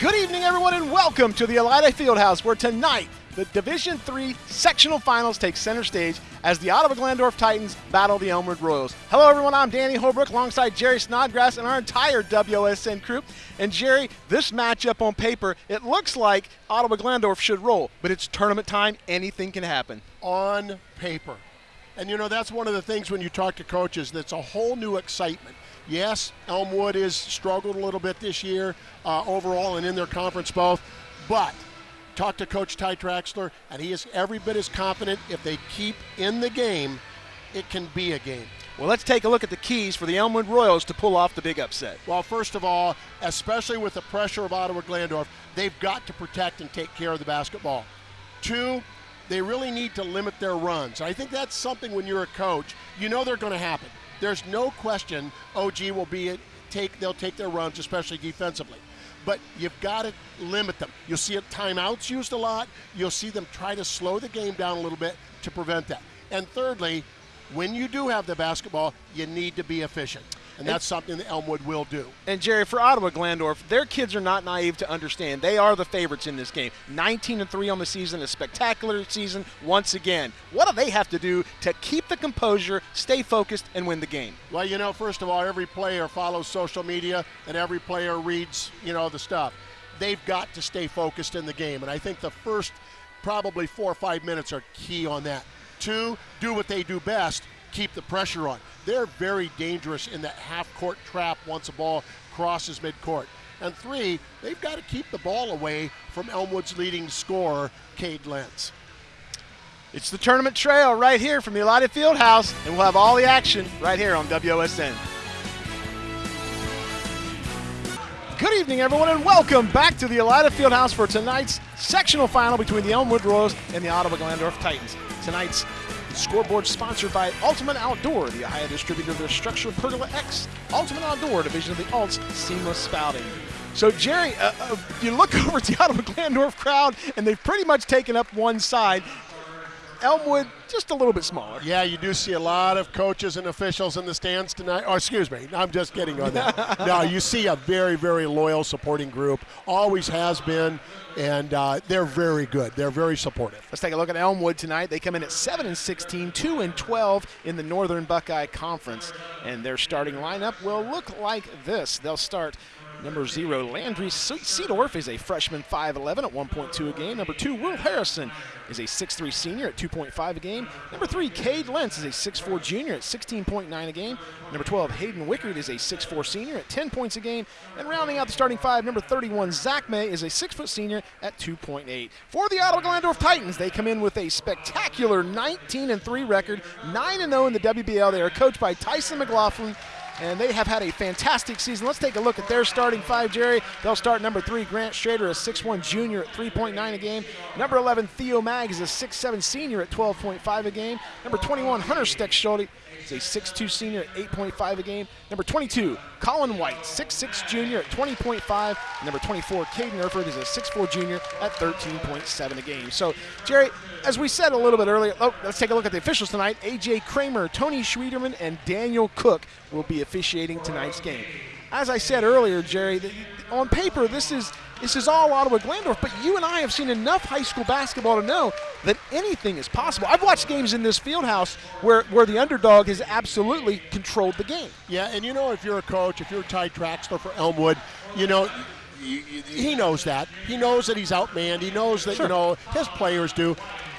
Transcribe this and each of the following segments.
Good evening, everyone, and welcome to the Elida Fieldhouse, where tonight the Division Three sectional finals take center stage as the Ottawa Glandorf Titans battle the Elmwood Royals. Hello, everyone. I'm Danny Holbrook alongside Jerry Snodgrass and our entire WSN crew. And Jerry, this matchup on paper, it looks like Ottawa Glandorf should roll, but it's tournament time. Anything can happen. On paper. And you know, that's one of the things when you talk to coaches, that's a whole new excitement. Yes, Elmwood has struggled a little bit this year uh, overall and in their conference both, but talk to Coach Ty Traxler, and he is every bit as confident if they keep in the game, it can be a game. Well, let's take a look at the keys for the Elmwood Royals to pull off the big upset. Well, first of all, especially with the pressure of Ottawa Glandorf, they've got to protect and take care of the basketball. Two, they really need to limit their runs. I think that's something when you're a coach, you know they're going to happen. There's no question OG will be it take they'll take their runs, especially defensively. But you've got to limit them. You'll see it timeouts used a lot. You'll see them try to slow the game down a little bit to prevent that. And thirdly, when you do have the basketball, you need to be efficient. And that's something that Elmwood will do. And Jerry, for Ottawa Glandorf, their kids are not naive to understand. They are the favorites in this game. 19 and 3 on the season, a spectacular season once again. What do they have to do to keep the composure, stay focused, and win the game? Well, you know, first of all, every player follows social media and every player reads, you know, the stuff. They've got to stay focused in the game. And I think the first probably four or five minutes are key on that. Two, do what they do best, keep the pressure on. They're very dangerous in that half court trap once a ball crosses midcourt. And three, they've got to keep the ball away from Elmwood's leading scorer, Cade Lentz. It's the tournament trail right here from the Elida Fieldhouse, and we'll have all the action right here on WOSN. Good evening, everyone, and welcome back to the Elida Fieldhouse for tonight's sectional final between the Elmwood Royals and the Ottawa Glandorf Titans. Tonight's scoreboard sponsored by Ultimate Outdoor, the Ohio distributor of their structured Pergola X, Ultimate Outdoor division of the Alts Seamless Spouting. So, Jerry, uh, uh, you look over at the Ottawa Glandorf crowd, and they've pretty much taken up one side. Elmwood just a little bit smaller. Yeah, you do see a lot of coaches and officials in the stands tonight. Oh, excuse me, I'm just kidding on that. no, you see a very, very loyal supporting group. Always has been, and uh, they're very good. They're very supportive. Let's take a look at Elmwood tonight. They come in at 7 and 16, 2 and 12 in the Northern Buckeye Conference, and their starting lineup will look like this. They'll start Number zero, Landry Seedorf is a freshman 5'11 at 1.2 a game. Number two, Will Harrison is a 6'3 senior at 2.5 a game. Number three, Cade Lentz is a 6'4 junior at 16.9 a game. Number 12, Hayden Wickard is a 6'4 senior at 10 points a game. And rounding out the starting five, number 31, Zach May is a 6' senior at 2.8. For the Ottawa Glandorf Titans, they come in with a spectacular 19 3 record, 9 0 in the WBL. They are coached by Tyson McLaughlin and they have had a fantastic season. Let's take a look at their starting five, Jerry. They'll start number three, Grant Schrader, a 6'1 junior at 3.9 a game. Number 11, Theo Mag is a 6'7 senior at 12.5 a game. Number 21, Hunter Steckschulte is a 6'2 senior at 8.5 a game. Number 22, Colin White, 6'6 junior at 20.5. Number 24, Caden Erford is a 6'4 junior at 13.7 a game. So, Jerry, as we said a little bit earlier, oh, let's take a look at the officials tonight. AJ Kramer, Tony Schwederman, and Daniel Cook will be officiating tonight's game. As I said earlier, Jerry, on paper, this is this is all Ottawa Glandorf, but you and I have seen enough high school basketball to know that anything is possible. I've watched games in this field house where, where the underdog has absolutely controlled the game. Yeah, and you know, if you're a coach, if you're Ty Traxler for Elmwood, you know, he knows that. He knows that he's outmanned. He knows that, sure. you know, his players do.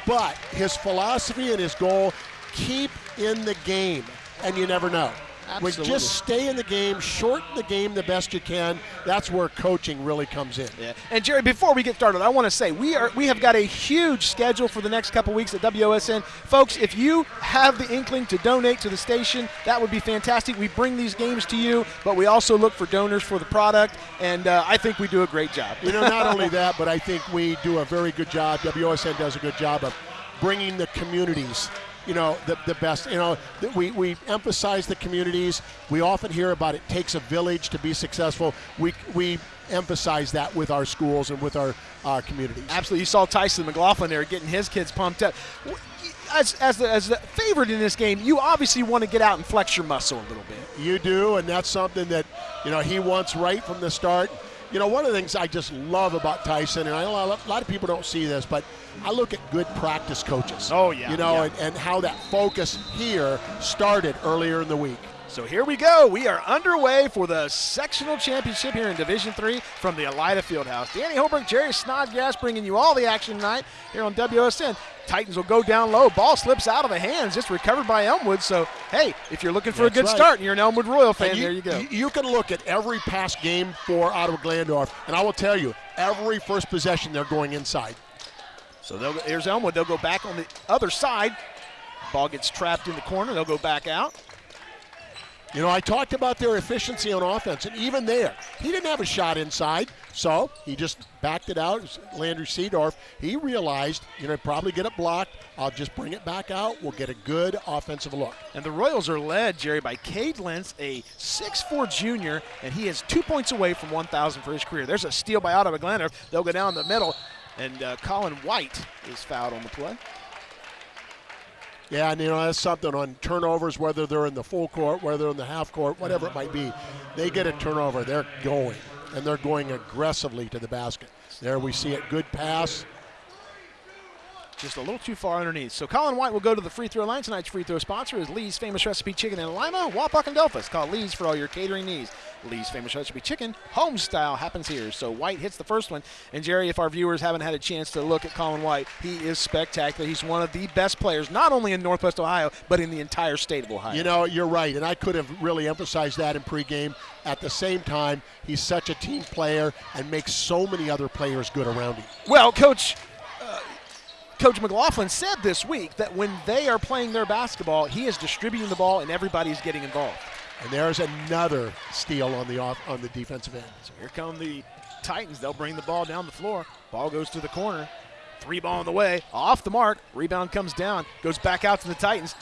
But his philosophy and his goal keep in the game, and you never know. Absolutely. just stay in the game, shorten the game the best you can. That's where coaching really comes in. Yeah. And Jerry, before we get started, I want to say we are we have got a huge schedule for the next couple weeks at WOSN. Folks, if you have the inkling to donate to the station, that would be fantastic. We bring these games to you, but we also look for donors for the product, and uh, I think we do a great job. You know, not only that, but I think we do a very good job. WOSN does a good job of bringing the communities you know, the, the best. You know, we, we emphasize the communities. We often hear about it takes a village to be successful. We, we emphasize that with our schools and with our uh, communities. Absolutely. You saw Tyson McLaughlin there getting his kids pumped up. As, as, the, as the favorite in this game, you obviously want to get out and flex your muscle a little bit. You do, and that's something that, you know, he wants right from the start. You know, one of the things I just love about Tyson, and a lot of people don't see this, but I look at good practice coaches. Oh, yeah. You know, yeah. and, and how that focus here started earlier in the week. So here we go. We are underway for the sectional championship here in Division Three from the Elida Fieldhouse. Danny Holbrook, Jerry Snodgrass bringing you all the action tonight here on WSN. Titans will go down low. Ball slips out of the hands, just recovered by Elmwood. So, hey, if you're looking for That's a good right. start and you're an Elmwood Royal fan, And there you go. You can look at every past game for Ottawa Glandorf, and I will tell you, every first possession they're going inside. So they'll, here's Elmwood. They'll go back on the other side. Ball gets trapped in the corner. They'll go back out. You know, I talked about their efficiency on offense, and even there, he didn't have a shot inside, so he just backed it out. Landry Seedorf, he realized, you know, probably get it blocked. I'll just bring it back out. We'll get a good offensive look. And the Royals are led, Jerry, by Cade Lentz, a 6'4 junior, and he is two points away from 1,000 for his career. There's a steal by Ottawa Glandorf. They'll go down the middle, and uh, Colin White is fouled on the play. Yeah, and you know, that's something on turnovers, whether they're in the full court, whether in the half court, whatever it might be. They get a turnover, they're going, and they're going aggressively to the basket. There we see it. Good pass. Just a little too far underneath. So Colin White will go to the free throw line. Tonight's free throw sponsor is Lee's Famous Recipe Chicken in Lima, Wapak, and Delphos. Call Lee's for all your catering needs. Lee's Famous Recipe Chicken, home style, happens here. So White hits the first one. And Jerry, if our viewers haven't had a chance to look at Colin White, he is spectacular. He's one of the best players, not only in Northwest Ohio, but in the entire state of Ohio. You know, you're right, and I could have really emphasized that in pregame. At the same time, he's such a team player and makes so many other players good around him. Well, Coach Coach McLaughlin said this week that when they are playing their basketball, he is distributing the ball and everybody's getting involved. And there's another steal on the off on the defensive end. So here come the Titans. They'll bring the ball down the floor. Ball goes to the corner. Three ball on the way. Off the mark. Rebound comes down. Goes back out to the Titans.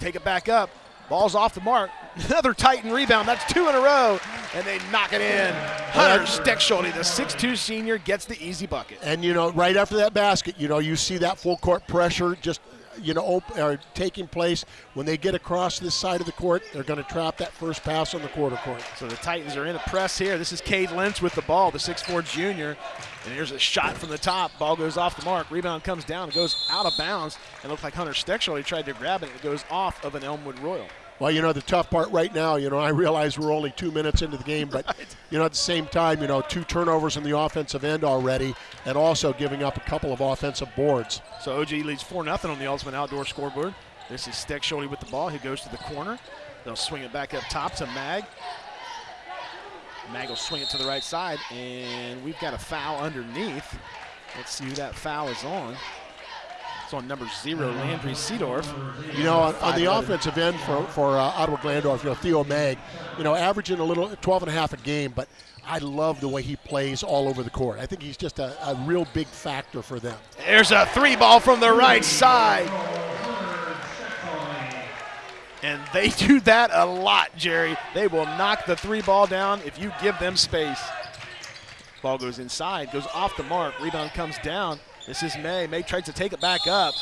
Take it back up. Ball's off the mark. Another Titan rebound. That's two in a row. And they knock it in. Hunter Steckschulte, the 6'2 senior, gets the easy bucket. And you know, right after that basket, you know, you see that full court pressure just you know op- or taking place when they get across this side of the court. They're going to trap that first pass on the quarter court. So the Titans are in a press here. This is Cade Lentz with the ball, the 6'4 junior. And here's a shot from the top. Ball goes off the mark. Rebound comes down. It goes out of bounds. And it looked like Hunter Steckschulte tried to grab it. It goes off of an Elmwood Royal. Well, you know, the tough part right now, you know, I realize we're only two minutes into the game, but, Right. you know, at the same time, you know, two turnovers in the offensive end already, and also giving up a couple of offensive boards. So OG leads 4 0 on the Ultimate Outdoor scoreboard. This is Steckschulte with the ball. He goes to the corner. They'll swing it back up top to Mag. Mag will swing it to the right side, and we've got a foul underneath. Let's see who that foul is on. It's on number zero, Landry Seedorf. You know, on, on the offensive end for, for uh, Ottawa Glandorf, you know, Theo Mag, you know, averaging a little, 12 and a half a game, but I love the way he plays all over the court. I think he's just a, a real big factor for them. There's a three ball from the right side. And they do that a lot, Jerry. They will knock the three ball down if you give them space. Ball goes inside, goes off the mark. Rebound comes down. This is May. May tries to take it back up.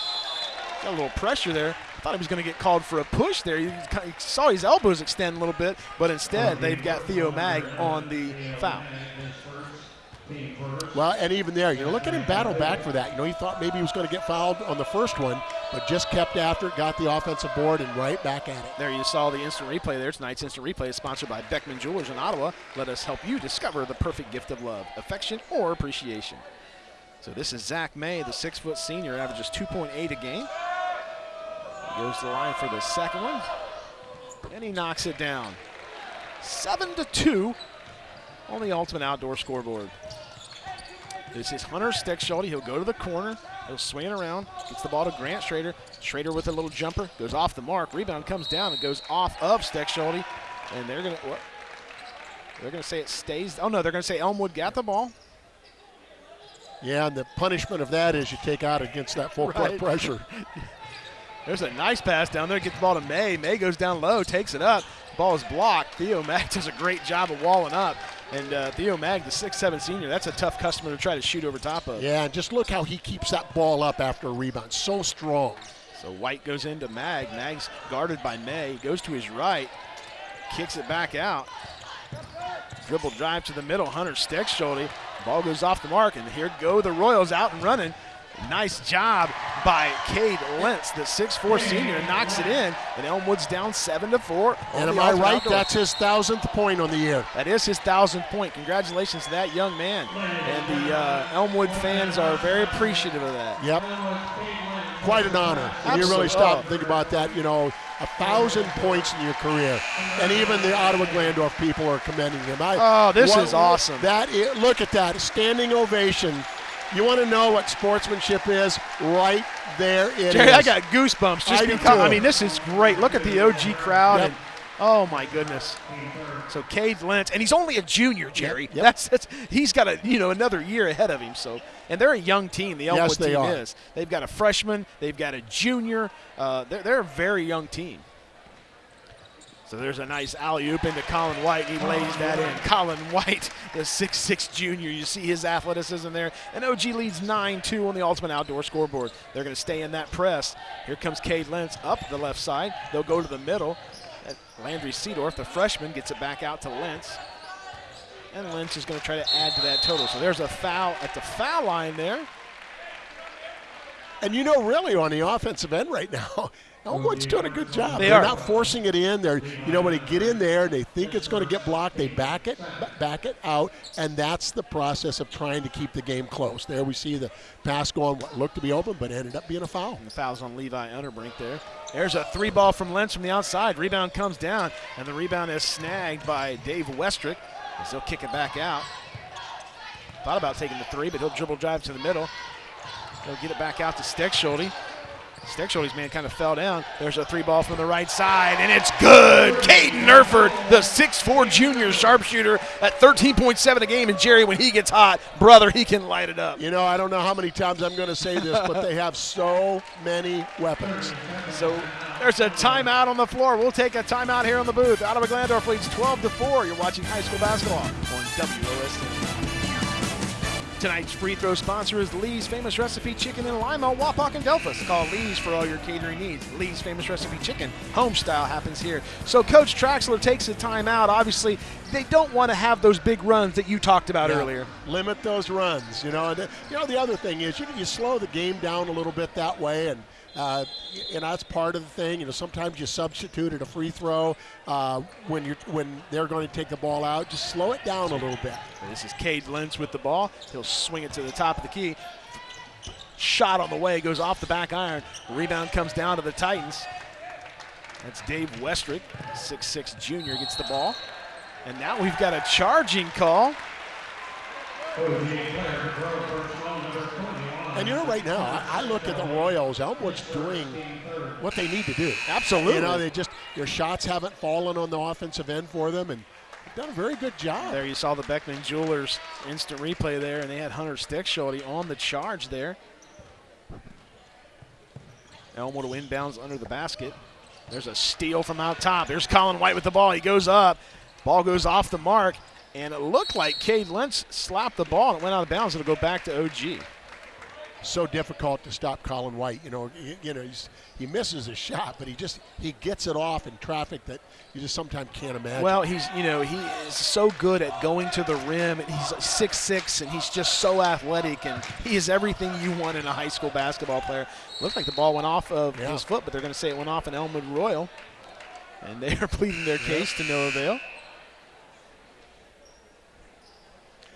Got a little pressure there. I thought he was going to get called for a push there. You saw his elbows extend a little bit, but instead mm-hmm. they've got Theo Mag on the foul. Well, and even there, you know, look at him battle back for that. You know, he thought maybe he was going to get fouled on the first one, but just kept after it, got the offensive board, and right back at it. There you saw the instant replay there. Tonight's instant replay is sponsored by Beckman Jewelers in Ottawa. Let us help you discover the perfect gift of love, affection, or appreciation. So this is Zach May, the six-foot senior, averages 2.8 a game. He goes to the line for the second one, and he knocks it down. Seven to two on the Ultimate Outdoor scoreboard. This is Hunter Steckschulte. He'll go to the corner. He'll swing it around. Gets the ball to Grant Schrader. Schrader with a little jumper. Goes off the mark. Rebound comes down. It goes off of Steckschulte. And they're going to? They're going to say it stays. Oh, no. They're going to say Elmwood got the ball. Yeah, and the punishment of that is you take out against that full court Right. pressure. There's a nice pass down there. Gets the ball to May. May goes down low, takes it up. Ball is blocked. Theo Mag does a great job of walling up. And uh, Theo Mag, the six-seven senior, that's a tough customer to try to shoot over top of. Yeah, and just look how he keeps that ball up after a rebound. So strong. So White goes into Mag. Mag's guarded by May. Goes to his right, kicks it back out. Dribble drive to the middle. Hunter Steckschulte. Ball goes off the mark, and here go the Royals out and running. Nice job by Cade Lentz, the 6'4 senior, knocks it in, and Elmwood's down 7 to 4. And am I right? Outdoor. That's his thousandth point on the year. That is his thousandth point. Congratulations to that young man. And the uh, Elmwood fans are very appreciative of that. Yep. Quite an honor. When you really stop and think about that, you know, a thousand points in your career, and even the Ottawa Glandorf people are commending him. I, oh, this what, is awesome! That is, look at that standing ovation you want to know what sportsmanship is? Right there it Jerry, is. I got goosebumps just I because. I mean, this is great. Look at the OG crowd. Yep. And, oh my goodness. So Cade Lentz, and he's only a junior, Jerry. Yep, yep. That's, that's he's got a you know another year ahead of him. So and they're a young team. The Elmwood yes, team are. is. They've got a freshman. They've got a junior. Uh, they're, they're a very young team. So there's a nice alley oop into Colin White. He lays that in. Colin White, the 6'6 junior. You see his athleticism there. And OG leads 9 2 on the Ultimate Outdoor scoreboard. They're going to stay in that press. Here comes Cade Lentz up the left side. They'll go to the middle. Landry Seedorf, the freshman, gets it back out to Lentz. And Lentz is going to try to add to that total. So there's a foul at the foul line there. And you know, really, on the offensive end right now, Oh, Elmwood's doing a good job. They They're are. not forcing it in. They're, you know, when they get in there, they think it's going to get blocked. They back it, back it out, and that's the process of trying to keep the game close. There we see the pass going what looked to be open, but ended up being a foul. And the foul's on Levi Unterbrink there. There's a three ball from Lentz from the outside. Rebound comes down, and the rebound is snagged by Dave Westrick as he'll kick it back out. Thought about taking the three, but he'll dribble drive to the middle. He'll get it back out to Steckschulte. Steckschulte's man kind of fell down. There's a three ball from the right side, and it's good. Caden Erford, the 6'4 junior sharpshooter at 13.7 a game. And Jerry, when he gets hot, brother, he can light it up. You know, I don't know how many times I'm going to say this, but they have so many weapons. So there's a timeout on the floor. We'll take a timeout here on the booth. Ottawa Glandorf leads 12 to 4. You're watching high school basketball on WOSN. Tonight's free throw sponsor is Lee's Famous Recipe Chicken in Lima, Wapak, and Delphos. Call Lee's for all your catering needs. Lee's Famous Recipe Chicken, home style, happens here. So Coach Traxler takes a timeout. Obviously, they don't want to have those big runs that you talked about yeah. earlier. Limit those runs. You know, and, you know the other thing is you, you slow the game down a little bit that way, and uh, and that's part of the thing. You know, sometimes you substitute at a free throw uh, when you're when they're going to take the ball out. Just slow it down a little bit. This is Cade Lentz with the ball. He'll swing it to the top of the key. Shot on the way goes off the back iron. Rebound comes down to the Titans. That's Dave Westrick, 6'6 junior, gets the ball. And now we've got a charging call. And you know, right now, I, I, look at the Royals. Elmwood's doing what they need to do. Absolutely. You know, they just their shots haven't fallen on the offensive end for them, and done a very good job. There you saw the Beckman Jewelers instant replay there, and they had Hunter Steckschulte on the charge there. Elmwood inbounds under the basket. There's a steal from out top. There's Colin White with the ball. He goes up. Ball goes off the mark, and it looked like Cade Lentz slapped the ball and it went out of bounds. It'll go back to OG so difficult to stop Colin White. You know, he, you know, he misses a shot, but he just he gets it off in traffic that you just sometimes can't imagine. Well, he's you know he is so good at going to the rim, and he's six six, and he's just so athletic, and he is everything you want in a high school basketball player. Looks like the ball went off of yeah. his foot, but they're going to say it went off in Elmwood Royal, and they are pleading their case to no avail.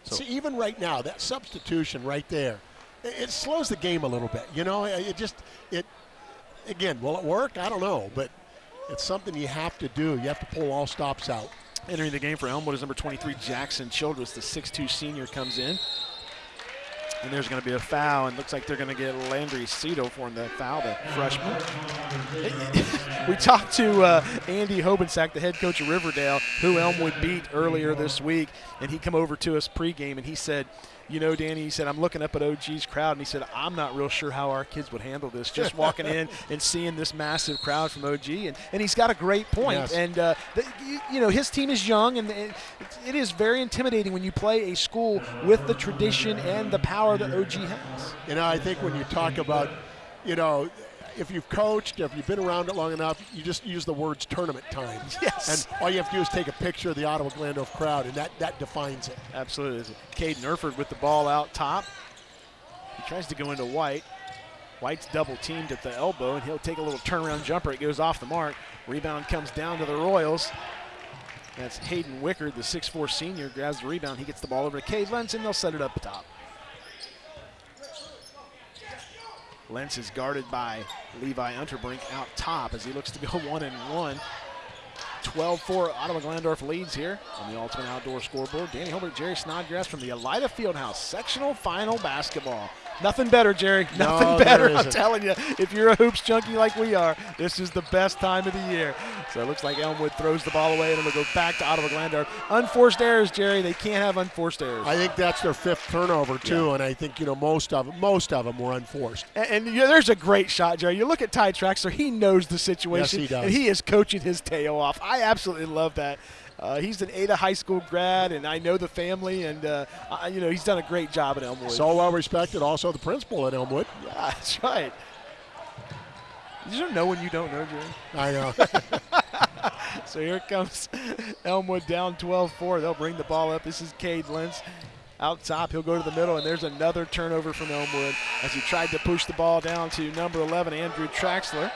So. See, even right now, that substitution right there it slows the game a little bit. You know, it just it again. Will it work? I don't know, but it's something you have to do. You have to pull all stops out. Entering the game for Elmwood is number 23 Jackson Childress, the 6'2 senior comes in. And there's going to be a foul, and looks like they're going to get Landry Seedorf for the foul, the freshman. we talked to uh, Andy Hobensack, the head coach of Riverdale, who Elmwood beat earlier this week, and he come over to us pregame, and he said – you know, Danny, he said, I'm looking up at OG's crowd, and he said, I'm not real sure how our kids would handle this, just walking in and seeing this massive crowd from OG. And, and he's got a great point. Yes. And, uh, the, you, you, know, his team is young, and it, it is very intimidating when you play a school with the tradition and the power that OG has. You know, I think when you talk about, you know, if you've coached, if you've been around it long enough, you just use the words tournament time. Yes. And all you have to do is take a picture of the Ottawa Glandorf crowd, and that, that defines it. Absolutely. Caden Erford with the ball out top. He tries to go into White. White's double teamed at the elbow, and he'll take a little turnaround jumper. It goes off the mark. Rebound comes down to the Royals. That's Hayden Wickard, the 6'4 senior, grabs the rebound. He gets the ball over to Cade Lentz, and they'll set it up top. Lentz is guarded by Levi Unterbrink out top as he looks to go one and one. 12-4 Ottawa Glandorf leads here on the Ultimate Outdoor Scoreboard. Danny Holbrook, Jerry Snodgrass from the Elida Fieldhouse sectional final basketball. Nothing better, Jerry. Nothing there better. I'm telling you, if you're a hoops junkie like we are, this is the best time of the year. So it looks like Elmwood throws the ball away, and it'll go back to Ottawa Glandorf. Unforced errors, Jerry. They can't have unforced errors. I think that's their fifth turnover too, and I think you know most of most of them were unforced. And, and you know, there's a great shot, Jerry. You look at Ty Traxler; he knows the situation, Yes, he does. and he is coaching his tail off. I absolutely love that. Uh, he's an Ada High School grad, and I know the family, and uh, I, you know he's done a great job at Elmwood. So well respected. Also the principal at Elmwood. yeah, that's right. You don't know when you don't know, Jerry. I know. So here comes Elmwood down 12-4. They'll bring the ball up. This is Cade Lentz. Out top, he'll go to the middle, and there's another turnover from Elmwood as he tried to push the ball down to number 11, Andrew Traxler,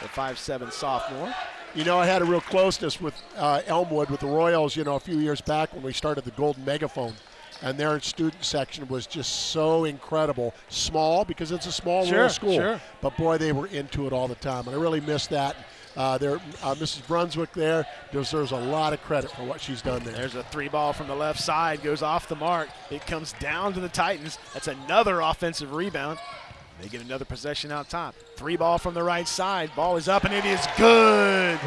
the 5'7 sophomore. You know, I had a real closeness with uh, Elmwood with the Royals. You know, a few years back when we started the Golden Megaphone, and their student section was just so incredible. Small because it's a small Sure, rural school, sure. but boy, they were into it all the time, and I really miss that. Uh, there, uh, Mrs. Brunswick there deserves a lot of credit for what she's done there. There's a three ball from the left side, goes off the mark. It comes down to the Titans. That's another offensive rebound. They get another possession out top. Three ball from the right side. Ball is up and it is good.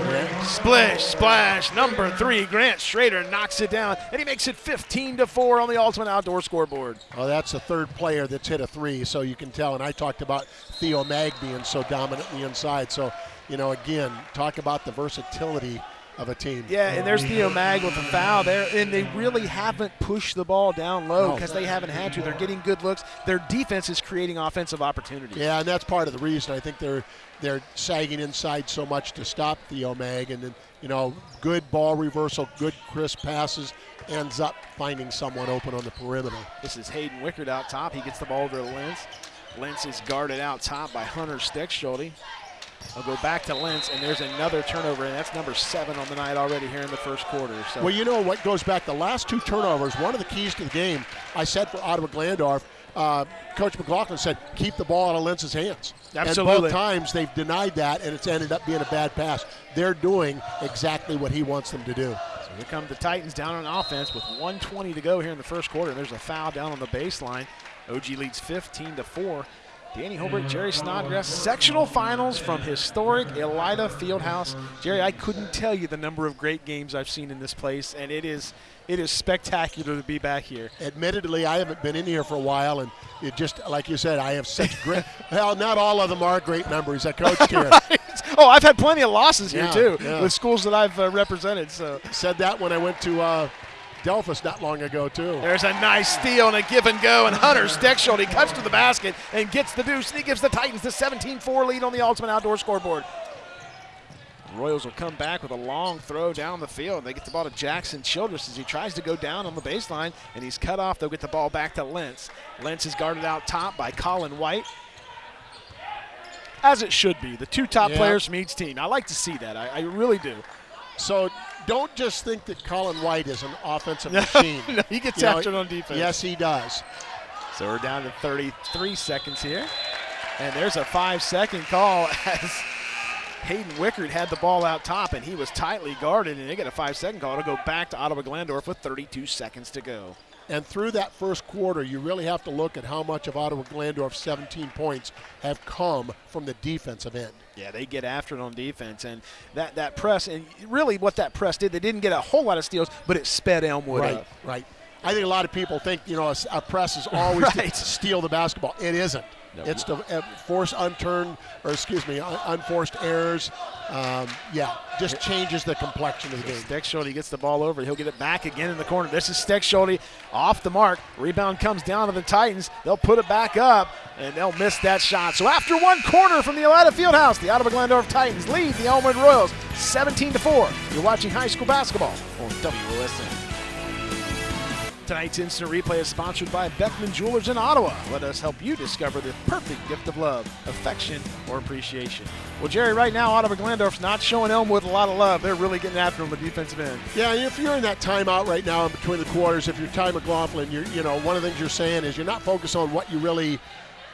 Splish, splash. Number three, Grant Schrader knocks it down and he makes it 15 to four on the Ultimate Outdoor scoreboard. Well, that's the third player that's hit a three, so you can tell. And I talked about Theo Mag being so dominant in the inside. So, you know, again, talk about the versatility of a team. Yeah, and there's Theo Mag with a foul there, and they really haven't pushed the ball down low No. because they haven't had to. They're getting good looks. Their defense is creating offensive opportunities. Yeah, and that's part of the reason I think they're they're sagging inside so much to stop Theo Mag, and then you know, good ball reversal, good crisp passes, ends up finding someone open on the perimeter. This is Hayden Wickard out top. He gets the ball over to Lentz. Lentz is guarded out top by Hunter Steckschulte. I'll go back to Lentz, and there's another turnover, and that's number seven on the night already here in the first quarter. So Well, you know what goes back the last two turnovers. One of the keys to the game, I said for Ottawa Glandorf, uh, Coach McLaughlin said keep the ball out of Lentz's hands. Absolutely. And both times they've denied that, and it's ended up being a bad pass. They're doing exactly what he wants them to do. So here come the Titans down on offense with 120 to go here in the first quarter. There's a foul down on the baseline. OG leads 15 to 4. Danny Holbrook, Jerry Snodgrass, sectional finals from historic Elida Fieldhouse. Jerry, I couldn't tell you the number of great games I've seen in this place, and it is it is spectacular to be back here. Admittedly, I haven't been in here for a while, and it just like you said, I have such great. well, not all of them are great memories. I coached here. oh, I've had plenty of losses here too yeah. with schools that I've uh, represented. So Said that when I went to uh, Delphus not long ago too. there's a nice steal and a give and go, and Hunter He cuts to the basket and gets the deuce, and he gives the Titans the 17-4 lead on the Ultimate Outdoor scoreboard. Royals will come back with a long throw down the field. They get the ball to Jackson Childress as he tries to go down on the baseline, and he's cut off. They'll get the ball back to Lentz. Lentz is guarded out top by Colin White. As it should be, the two top Yeah. players from each team. I like to see that. I, I really do. So don't just think that Colin White is an offensive machine. No, he gets You know, after it on defense. Yes, he does. So we're down to 33 seconds here. And there's a five second call as Hayden Wickard had the ball out top and he was tightly guarded and they get a five second call to go back to Ottawa Glandorf with 32 seconds to go. And through that first quarter, you really have to look at how much of Ottawa Glandorf's 17 points have come from the defensive end. Yeah, they get after it on defense and that, that press and really what that press did, they didn't get a whole lot of steals, but it sped Elmwood right, up. right. I think a lot of people think you know a, a press is always Right. to steal the basketball. It isn't. It's to uh, force unturned, or excuse me, un- unforced errors. Um, yeah, just changes the complexion of the game. Steckschulte gets the ball over. He'll get it back again in the corner. This is Steckschulte off the mark. Rebound comes down to the Titans. They'll put it back up. and they'll miss that shot. So after one quarter from the Elida Fieldhouse, the Ottawa Glandorf Titans lead the Elmwood Royals 17 to 4. You're watching high school basketball on WOSN. Tonight's instant replay is sponsored by Beckman Jewelers in Ottawa. Let us help you discover the perfect gift of love, affection, or appreciation. Well, Jerry, right now Ottawa Glandorf's not showing Elmwood a lot of love. They're really getting after him on the defensive end. Yeah, if you're in that timeout right now in between the quarters, if you're Ty McLaughlin, you're you know one of the things you're saying is you're not focused on what you really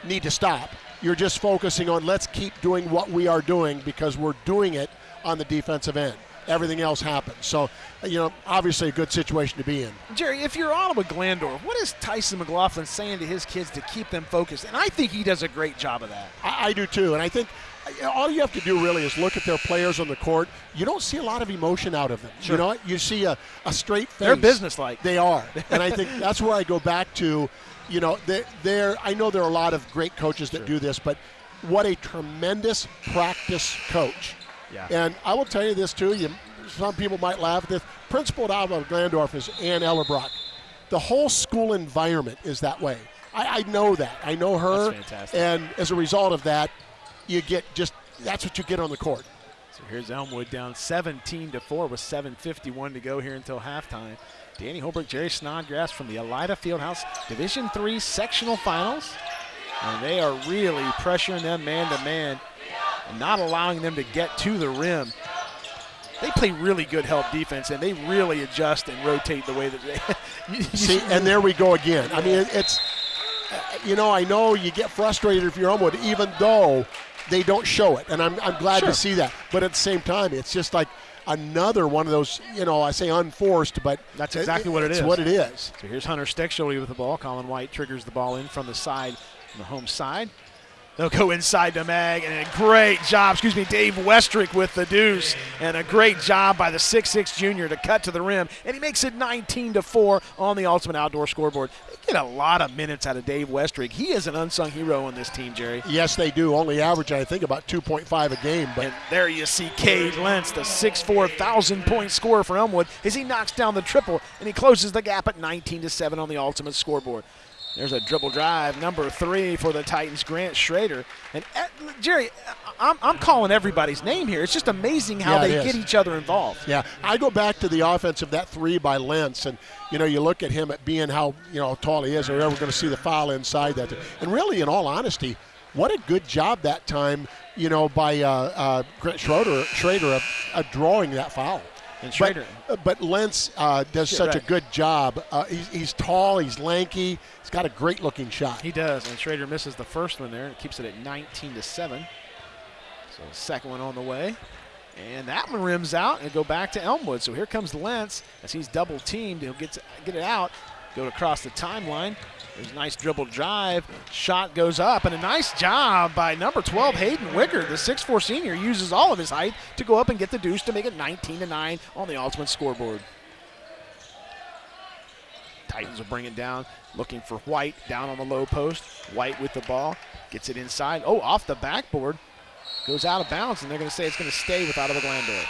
need to stop. You're just focusing on let's keep doing what we are doing because we're doing it on the defensive end everything else happens. So, you know, obviously a good situation to be in. Jerry, if you're Ottawa Glandorf, what is Tyson McLaughlin saying to his kids to keep them focused? And I think he does a great job of that. I, I do too. And I think all you have to do really is look at their players on the court. You don't see a lot of emotion out of them. Sure. You know, you see a, a straight face. They're businesslike. They are. and I think that's where I go back to, you know, they're I know there are a lot of great coaches that sure. do this, but what a tremendous practice coach. Yeah. And I will tell you this too. You, some people might laugh at this. Principal at Ottawa Glandorf is Ann Ellerbrock. The whole school environment is that way. I, I know that. I know her. And as a result of that, you get just that's what you get on the court. So here's Elmwood down 17 to 4 with 7:51 to go here until halftime. Danny Holbrook, Jerry Snodgrass from the Elida Fieldhouse Division Three sectional finals. And they are really pressuring them man to man and not allowing them to get to the rim. They play really good help defense, and they really adjust and rotate the way that they. See, and there we go again. I mean, it's, you know, I know you get frustrated if you're Elmwood, even though they don't show it, and I'm, I'm glad sure. to see that. But at the same time, it's just like another one of those, you know, I say unforced, but that's exactly it, what it is. what it is. So here's Hunter Steckschulte with the ball. Colin White triggers the ball in from the side, from the home side. They'll go inside to Mag, and a great job, excuse me, Dave Westrick with the deuce, and a great job by the 6'6 junior to cut to the rim, and he makes it 19 to 4 on the Ultimate Outdoor scoreboard. They get a lot of minutes out of Dave Westrick. He is an unsung hero on this team, Jerry. Yes, they do. Only average, I think, about 2.5 a game. But and there you see Cade Lentz, the 6'4", 1,000 point scorer for Elmwood, as he knocks down the triple, and he closes the gap at 19 to 7 on the Ultimate scoreboard. There's a dribble drive, number three for the Titans, Grant Schrader. And uh, Jerry, I'm, I'm calling everybody's name here. It's just amazing how yeah, they get each other involved. Yeah, I go back to the offense of that three by Lentz, and you know you look at him at being how you know tall he is. Are ever going to see the foul inside that? And really, in all honesty, what a good job that time, you know, by uh, uh, Grant Schrader, Schrader of, of drawing that foul. And Schrader. But, but Lentz uh, does yeah, such right. a good job. Uh, he's, he's, tall, he's lanky, he's got a great looking shot. He does, and Schrader misses the first one there and keeps it at 19 to 7. So second one on the way. And that one rims out and go back to Elmwood. So here comes Lentz as he's double teamed. He'll get, to, get it out, go across the timeline. There's a nice dribble drive. Shot goes up, and a nice job by number 12, Hayden Wickard. The 6'4 senior uses all of his height to go up and get the deuce to make it 19 to 9 on the ultimate scoreboard. Titans will bring it down, looking for White down on the low post. White with the ball, gets it inside. Oh, off the backboard. Goes out of bounds, and they're going to say it's going to stay with Ottawa Glandorf.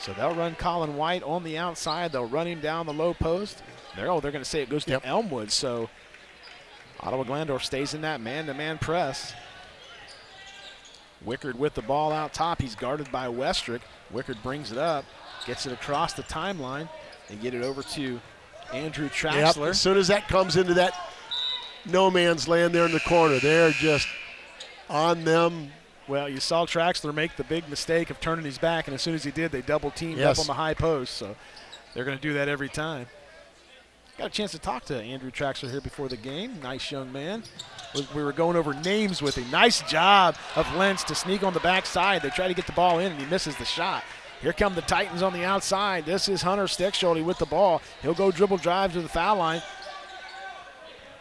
So they'll run Colin White on the outside. They'll run him down the low post. They're, oh, they're going to say it goes to yep. Elmwood. So Ottawa Glandorf stays in that man-to-man -man press. Wickard with the ball out top. He's guarded by Westrick. Wickard brings it up, gets it across the timeline, and get it over to Andrew Traxler. Yep. As soon as that comes into that no man's land there in the corner, they're just on them well, you saw Traxler make the big mistake of turning his back, and as soon as he did, they double teamed yes. up on the high post. So they're going to do that every time. Got a chance to talk to Andrew Traxler here before the game. Nice young man. We were going over names with him. Nice job of Lentz to sneak on the backside. They try to get the ball in, and he misses the shot. Here come the Titans on the outside. This is Hunter Steckschulte with the ball. He'll go dribble drive to the foul line.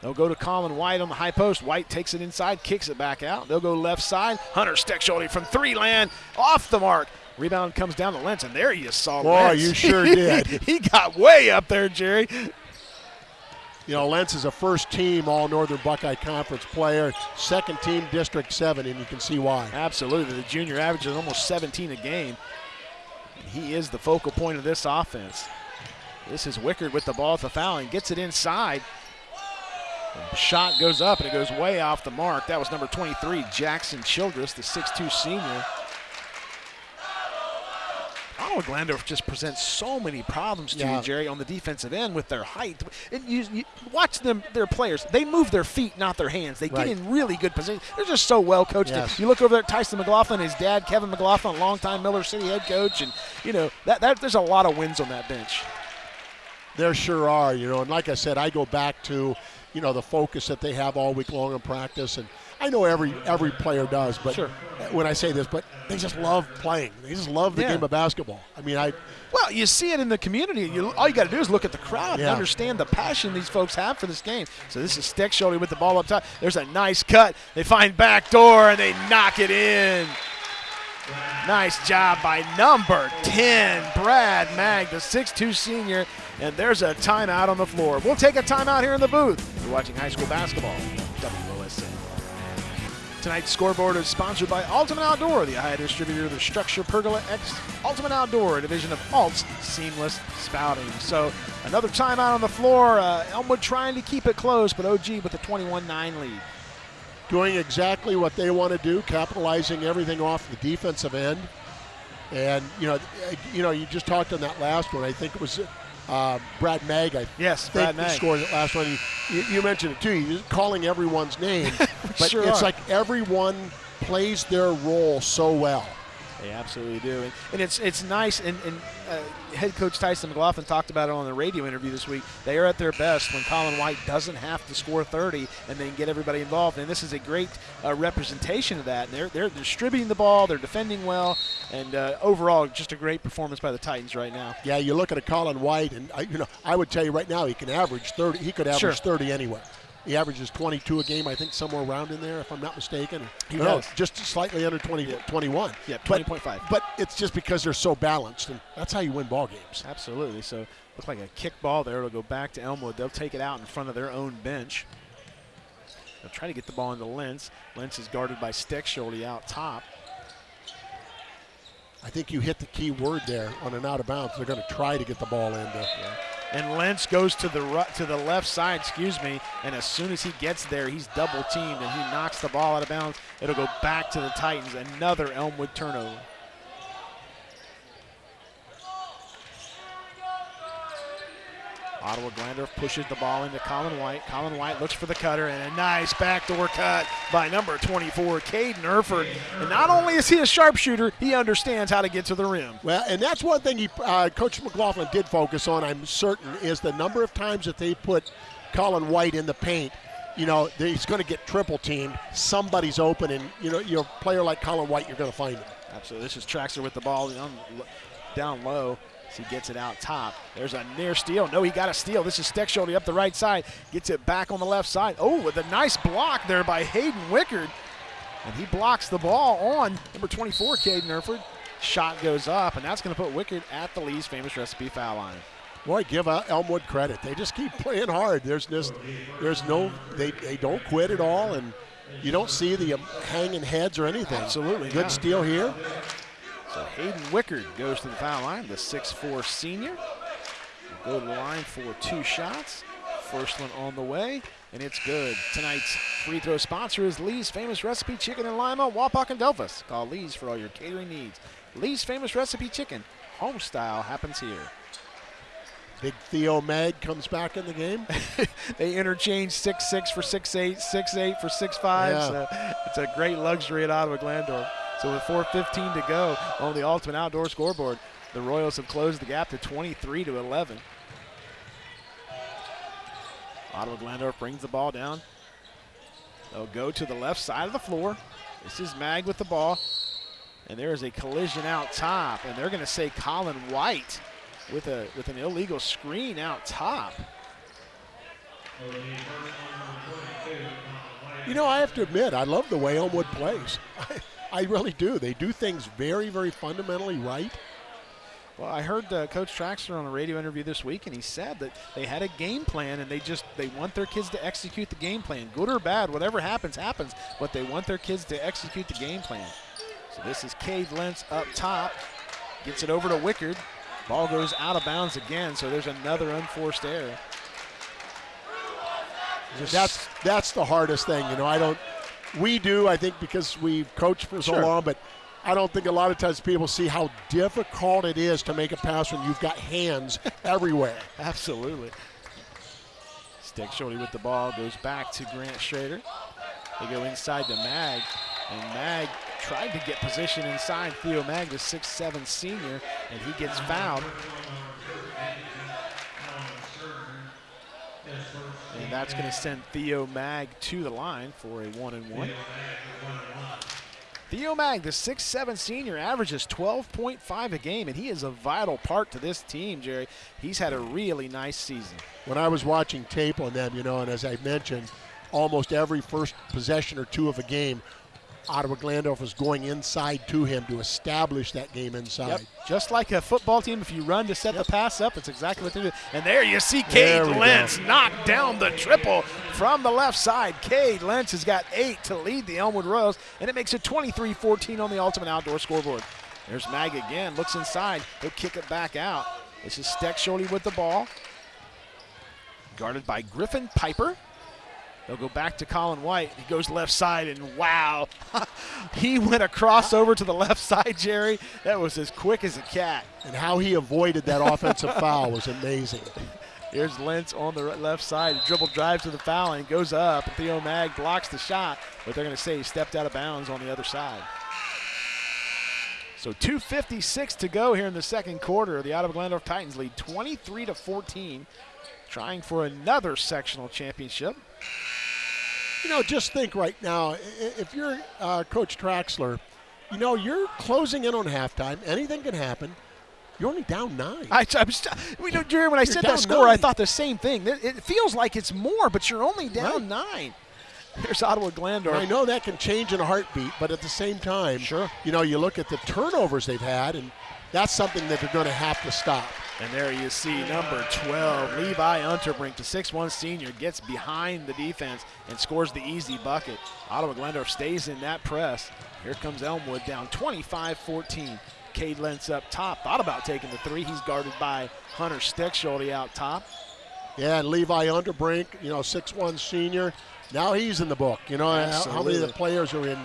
They'll go to Colin White on the high post. White takes it inside, kicks it back out. They'll go left side. Hunter Steckschulte from three land, off the mark. Rebound comes down to Lentz, and there you saw Boy, Lentz. you sure did. he got way up there, Jerry. You know, Lentz is a first team All Northern Buckeye Conference player, second team District 7, and you can see why. Absolutely. The junior averages almost 17 a game. He is the focal point of this offense. This is Wickard with the ball at the foul and gets it inside. Shot goes up and it goes way off the mark. That was number 23, Jackson Childress, the 6'2 senior. Ottawa Glandorf just presents so many problems to Yeah. you, Jerry, on the defensive end with their height. And you, you watch them, their players. They move their feet, not their hands. They Right. get in really good position. They're just so well coached. Yes. You look over there at Tyson McLaughlin, his dad, Kevin McLaughlin, a longtime Miller City head coach, and you know that, that there's a lot of wins on that bench. There sure are, you know, and like I said, I go back to, you know, the focus that they have all week long in practice, and I know every every player does, but Sure. when I say this, but they just love playing. They just love the Yeah. game of basketball. I mean, I Well, you see it in the community. You, all you got to do is look at the crowd and understand the passion these folks have for this game. So this is Steckschulte with the ball up top. There's a nice cut. They find back door and they knock it in. Nice job by number 10, Brad Mag, the 6'2 senior. And there's a timeout on the floor. We'll take a timeout here in the booth. You're watching high school basketball. WOSN. Tonight's scoreboard is sponsored by Ultimate Outdoor, the Ohio distributor of the Structure Pergola X Ultimate Outdoor, division of Alt's Seamless Spouting. So another timeout on the floor. Uh, Elmwood trying to keep it close, but OG with a 21-9 lead. doing exactly what they want to do, capitalizing everything off the defensive end. And you know, you know, you just talked on that last one. I think it was uh, Brad Mag. I Yes, think Brad Mag. scored that last one. You, you mentioned it too. You're calling everyone's name, but sure it's are. like everyone plays their role so well. They absolutely do, and, and it's it's nice. And, and uh, head coach Tyson McLaughlin talked about it on the radio interview this week. They are at their best when Colin White doesn't have to score 30, and they can get everybody involved. And this is a great uh, representation of that. And they're they're distributing the ball, they're defending well, and uh, overall, just a great performance by the Titans right now. Yeah, you look at a Colin White, and I, you know, I would tell you right now he can average 30. He could average Sure. 30 anywhere. He averages 22 a game, I think, somewhere around in there, if I'm not mistaken. He No, does. just slightly under 20, 21. Yeah, 20.5. But it's just because they're so balanced, and that's how you win ball games. Absolutely. So looks like a kick ball there. It'll go back to Elmwood. They'll take it out in front of their own bench. They'll try to get the ball into Lentz. Lentz is guarded by Steckschulte out top. I think you hit the key word there on an out of bounds. They're going to try to get the ball in there. And Lentz goes to the to the left side, excuse me, and as soon as he gets there, he's double teamed and he knocks the ball out of bounds. It'll go back to the Titans. Another Elmwood turnover. Ottawa Glandorf pushes the ball into Colin White. Colin White looks for the cutter and a nice backdoor cut by number 24, Caden Erford. And not only is he a sharpshooter, he understands how to get to the rim. Well, and that's one thing he, uh, Coach McLaughlin did focus on, I'm certain, is the number of times that they put Colin White in the paint. You know, he's going to get triple teamed. Somebody's open, and, you know, you're player like Colin White, you're going to find him. Absolutely. This is Traxler with the ball down low. He gets it out top. There's a near steal. No, he got a steal. This is Steckschulte up the right side. Gets it back on the left side. Oh, with a nice block there by Hayden Wickard. And he blocks the ball on number 24, Caden Erford. Shot goes up, and that's going to put Wickard at the Lee's famous recipe foul line. Boy, give Elmwood credit. They just keep playing hard. There's just, there's no, they, they don't quit at all, and you don't see the um, hanging heads or anything. Absolutely, Good yeah. steal here. So Hayden Wickard goes to the foul line, the 6'4 senior. Will go to the line for two shots. First one on the way, and it's good. Tonight's free throw sponsor is Lee's Famous Recipe Chicken in Lima, Wapak, and Delphos. Call Lee's for all your catering needs. Lee's Famous Recipe Chicken, home style, happens here. Big Theo Mag comes back in the game. They interchange 6'6 for 6'8, 6'8 for 6'5. Yeah. So it's a great luxury at Ottawa Glandorf. So with 4.15 to go on the Ultimate Outdoor scoreboard, the Royals have closed the gap to 23 to 11. Ottawa Glandorf brings the ball down. They'll go to the left side of the floor. This is Mag with the ball. And there is a collision out top. And they're going to say Colin White with a with an illegal screen out top. You know, I have to admit, I love the way Elmwood plays. I, really do. They do things very, very fundamentally right. Well, I heard uh, Coach Traxler on a radio interview this week, and he said that they had a game plan, and they just they want their kids to execute the game plan, good or bad, whatever happens, happens. But they want their kids to execute the game plan. So this is Cade Lentz up top, gets it over to Wickard. Ball goes out of bounds again, so there's another unforced error. Just- That's that's the hardest thing. You know, I don't. We do, I think, because we've coached for so Sure. long, but I don't think a lot of times people see how difficult it is to make a pass when you've got hands everywhere. Absolutely. Steckschulte with the ball goes back to Grant Schrader. They go inside to Mag, and Mag tried to get position inside Theo Mag, the 6'7 senior, and he gets fouled. And that's going to send Theo Mag to the line for a one and one. Theo Mag, the 6'7 senior, averages 12.5 a game, and he is a vital part to this team, Jerry. He's had a really nice season. When I was watching tape on them, you know, and as I mentioned, almost every first possession or two of a game, Ottawa Glandorf was going inside to him to establish that game inside. Yep. Just like a football team, if you run to set Yep. the pass up, that's exactly what they do. And there you see There Cade Lentz go. knock down the triple from the left side. Cade Lentz has got eight to lead the Elmwood Royals, and it makes it 23-14 on the Ultimate Outdoor scoreboard. There's Mag again, looks inside. He'll kick it back out. This is Steckschulte with the ball. Guarded by Griffin Piper. They'll go back to Colin White. He goes left side, and wow, he went across over to the left side, Jerry. That was as quick as a cat. And how he avoided that offensive foul was amazing. Here's Lentz on the left side. Dribble drive to the foul and goes up. Theo Mag blocks the shot, but they're going to say he stepped out of bounds on the other side. So 2:56 to go here in the second quarter. The Ottawa Glandorf Titans lead 23 to 14, trying for another sectional championship. You know, just think right now if you're uh, Coach Traxler, you know, you're closing in on halftime. Anything can happen. You're only down nine. I, I was, we know, Jerry, when I You're said that score, I thought the same thing. It feels like it's more, but you're only down nine. There's Ottawa Glandorf. I know that can change in a heartbeat, but at the same time, Sure. you know, you look at the turnovers they've had, and that's something that they're going to have to stop. And there you see number 12, Levi Unterbrink, the 6'1 senior, gets behind the defense and scores the easy bucket. Ottawa Glandorf stays in that press. Here comes Elmwood down 25-14. Cade Lentz up top. Thought about taking the three. He's guarded by Hunter Steckschulte out top. Yeah, and Levi Unterbrink, you know, six-one senior. Now he's in the book. You know, how- how many of the players are in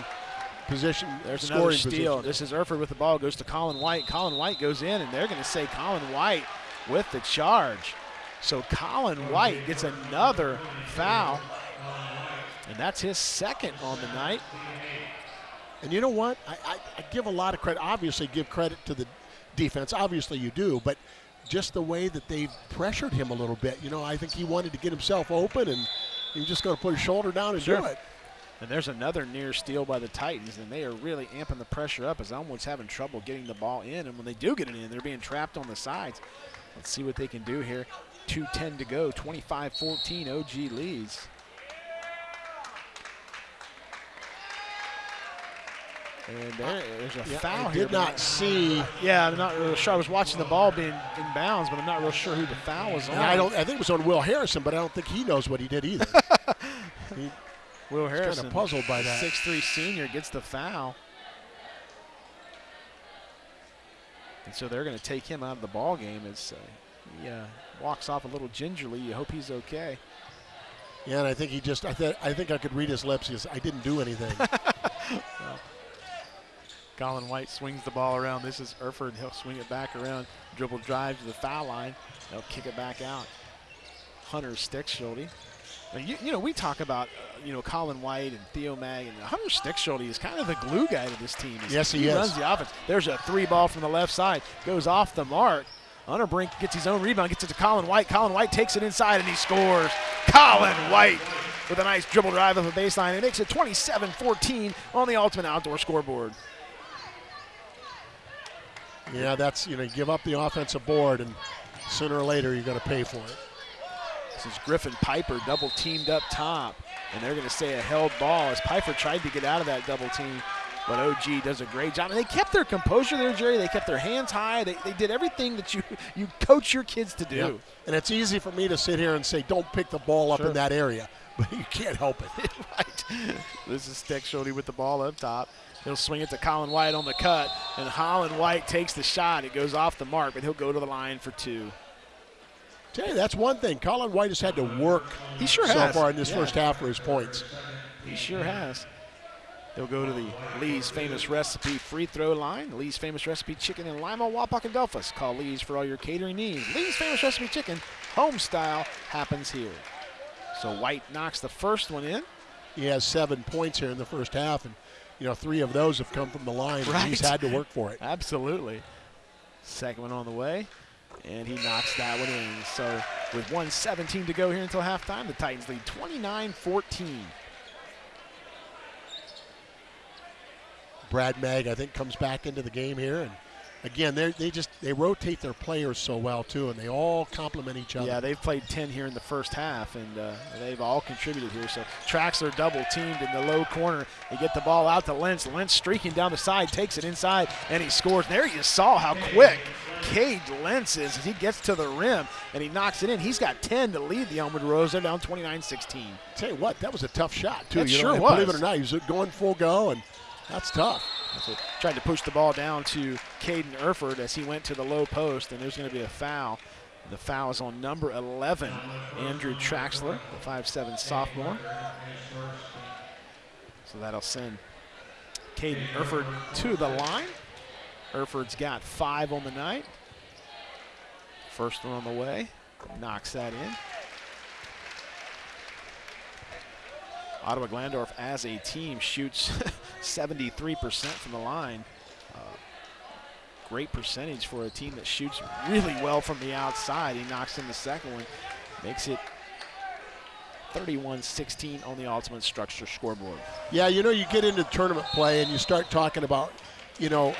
position, There's scoring another steal. position? This is Erford with the ball. Goes to Colin White. Colin White goes in, and they're going to say Colin White with the charge. So Colin White gets another foul, and that's his second on the night. And you know what? I, I, I give a lot of credit. Obviously, give credit to the defense. Obviously, you do. But just the way that they've pressured him a little bit. You know, I think he wanted to get himself open, and he was just going to put his shoulder down and do it. And there's another near steal by the Titans, and they are really amping the pressure up as Elmwood's having trouble getting the ball in. And when they do get it in, they're being trapped on the sides. Let's see what they can do here. 2.10 to go, 25-14, OG leads. And there, there's a Yeah, foul I here. did not see. Yeah, I'm not really sure. I was watching the ball being in bounds, but I'm not real sure who the foul was on. I don't. I think it was on Will Harrison, but I don't think he knows what he did either. He- Will kinda Harrison, puzzled by that. 6'3 senior gets the foul. And so they're going to take him out of the ball game as uh, he uh, walks off a little gingerly. You hope he's okay. yeah, and I think he just. I, th- I think I could read his lips. He says, "I didn't do anything." Colin White swings the ball around. This is Erford. He'll swing it back around, dribble drive to the foul line. They'll kick it back out. Hunter Steckschulte. You, you know, we talk about, uh, you know, Colin White and Theo Mag, and Hunter Steckschulte is kind of the glue guy to this team. He's- Yes, he he is. runs the offense. There's a three ball from the left side, goes off the mark. Unterbrink gets his own rebound, gets it to Colin White. Colin White takes it inside and he scores. Colin White with a nice dribble drive of the baseline. It makes it 27-14 on the Ultimate Outdoor scoreboard. yeah, that's you know, give up the offensive board, and sooner or later you're going to pay for it. Is Griffin Piper double teamed up top. And they're going to say a held ball as Piper tried to get out of that double team. But OG does a great job. And they kept their composure there, Jerry. They kept their hands high. They, they did everything that you, you coach your kids to do. Yeah. And it's easy for me to sit here and say, "Don't pick the ball up Sure. in that area," but you can't help it. right. This is Steckschulte with the ball up top. He'll swing it to Colin White on the cut, and Colin White takes the shot. It goes off the mark, but he'll go to the line for two. Tell you, that's one thing. Colin White has had to work He sure so has. far in this Yeah. first half for his points. He sure has. They'll go to the Lee's Famous Recipe free throw line. Lee's Famous Recipe Chicken in Lima, Wapak, and Delphos. Call Lee's for all your catering needs. Lee's Famous Recipe Chicken, home style, happens here. So White knocks the first one in. He has seven points here in the first half, and you know three of those have come from the line. and He's had to work for it. Absolutely. Second one on the way, and he knocks that one in. So with 117 to go here until halftime, the Titans lead 29-14. Brad Mag, I think, comes back into the game here, and again, they they just they rotate their players so well too, and they all complement each other. Yeah, they've played 10 here in the first half, and uh, they've all contributed here. So Traxler double teamed in the low corner. They get the ball out to Lentz. Lentz streaking down the side, takes it inside, and he scores. There you saw how quick Cade Lentz is as he gets to the rim, and he knocks it in. He's got 10 to lead the Elmwood Royals. They're down 29-16. Tell you what, that was a tough shot too. That you sure and was. Believe it or not, he was going full go, and that's tough. So tried to push the ball down to Caden Erford as he went to the low post, and there's going to be a foul. The foul is on number 11, Andrew Traxler, the 5'7 sophomore. So that'll send Caden Erford to the line. Erford's got five on the night. First one on the way, knocks that in. Ottawa Glandorf as a team shoots 73% from the line. Uh, great percentage for a team that shoots really well from the outside. He knocks in the second one, makes it 31-16 on the ultimate structure scoreboard. Yeah, you know, you get into tournament play and you start talking about, you know,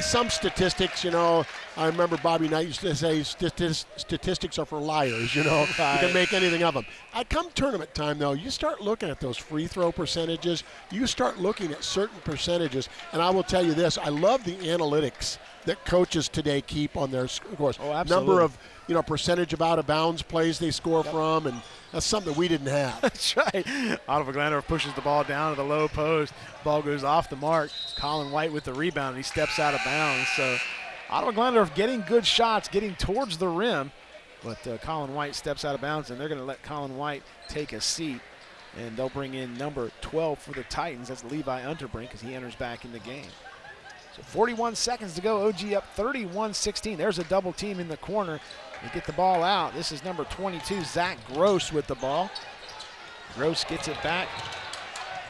some statistics. You know, I remember Bobby Knight used to say statistics are for liars. You know, you can make anything of them. I come tournament time though, you start looking at those free throw percentages. You start looking at certain percentages, and I will tell you this: I love the analytics that coaches today keep on their scores. Oh, absolutely. Number of you know percentage of out of bounds plays they score from, and that's something that we didn't have. That's right. Ottawa Glandorf pushes the ball down to the low post. Ball goes off the mark. Colin White with the rebound, and he steps out of bounds. So Ottawa Glandorf getting good shots, getting towards the rim, but uh, Colin White steps out of bounds, and they're going to let Colin White take a seat. And they'll bring in number 12 for the Titans. That's Levi Unterbrink as he enters back in the game. So 41 seconds to go. OG up 31-16. There's a double team in the corner. They get the ball out. This is number 22, Zach Gross with the ball. Gross gets it back.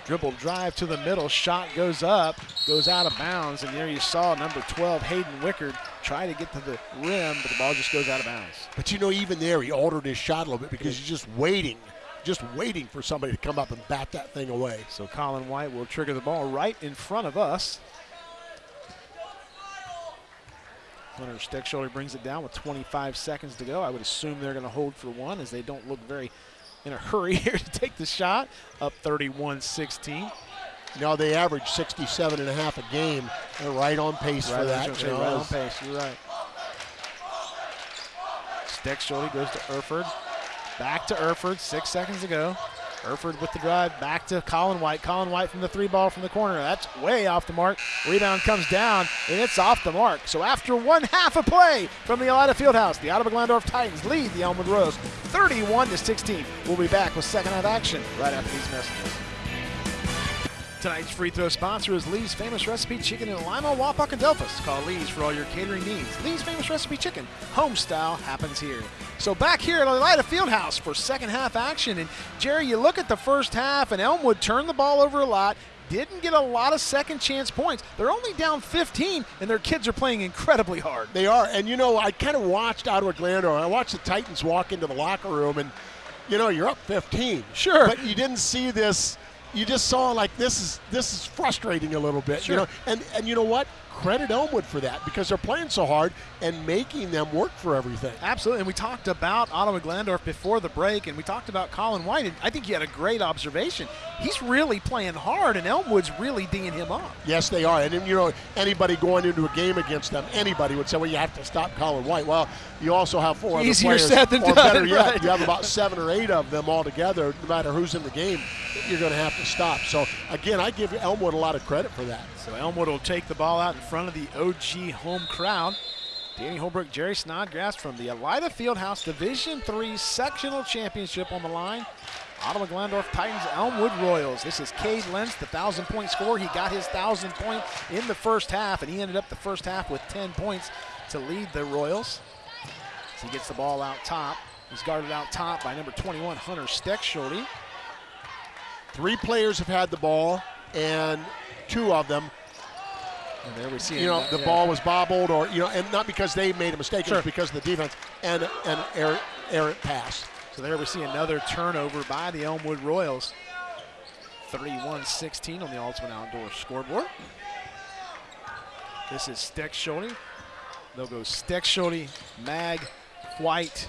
Dribble drive to the middle. Shot goes up, goes out of bounds. And there you saw number 12, Hayden Wickard, try to get to the rim, but the ball just goes out of bounds. But you know, even there, he altered his shot a little bit because he's just waiting, just waiting for somebody to come up and bat that thing away. So Colin White will trigger the ball right in front of us. Hunter Steckschulte brings it down with 25 seconds to go. I would assume they're going to hold for one as they don't look very in a hurry here to take the shot. Up 31-16. Now they average 67 and a half a game. They're right on pace for Right, I that. you know, right on pace. You're right. Steckschulte goes to Erford. Back to Erford. Six seconds to go. Erford with the drive. Back to Colin White. Colin White from the three ball from the corner. That's way off the mark. Rebound comes down, and it's off the mark. So after one half of play from the Elida Fieldhouse, the Ottawa Glandorf Titans lead the Elmwood Rose 31 to 16. We'll be back with second half action right after these messages. Tonight's free throw sponsor is Lee's Famous Recipe Chicken in Lima, Wapak, and Delphos. Call Lee's for all your catering needs. Lee's Famous Recipe Chicken, home style, happens here. So back here at Elida Fieldhouse for second half action. And Jerry, you look at the first half, and Elmwood turned the ball over a lot. Didn't get a lot of second chance points. They're only down 15, and their kids are playing incredibly hard. They are. And, you know, I kind of watched Ottawa Glandor. I watched the Titans walk into the locker room, and, you know, you're up 15. Sure. But you didn't see this. You just saw like this is this is frustrating a little bit, Sure. you know. And and you know what? Credit Elmwood for that because they're playing so hard and making them work for everything. Absolutely. And we talked about Ottawa Glandorf before the break, and we talked about Colin White. And I think you had a great observation. He's really playing hard, and Elmwood's really dinging him up. Yes, they are. And you know, anybody going into a game against them, anybody would say, "Well, you have to stop Colin White." Well, you also have four other Easier players, said than or done, better yet, right. you have about seven or eight of them all together. No matter who's in the game, you're going to have to stop. So again, I give Elmwood a lot of credit for that. So Elmwood will take the ball out in front of the OG home crowd. Danny Holbrook, Jerry Snodgrass from the Elida Fieldhouse Division Three Sectional Championship on the line. Ottawa Glandorf Titans, Elmwood Royals. This is Cade Lentz, the 1,000-point scorer. He got his 1,000-point in the first half, and he ended up the first half with 10 points to lead the Royals. He gets the ball out top. He's guarded out top by number 21, Hunter Steckschulte. Three players have had the ball, and two of them and there we see you know the yeah. ball was bobbled or you know and not because they made a mistake sure. it was because of the defense and an errant, errant pass so there we see another turnover by the Elmwood Royals. 31-16 on the Ultimate Outdoor scoreboard. This is Steckschulte. They'll go Steckschulte, Mag, White,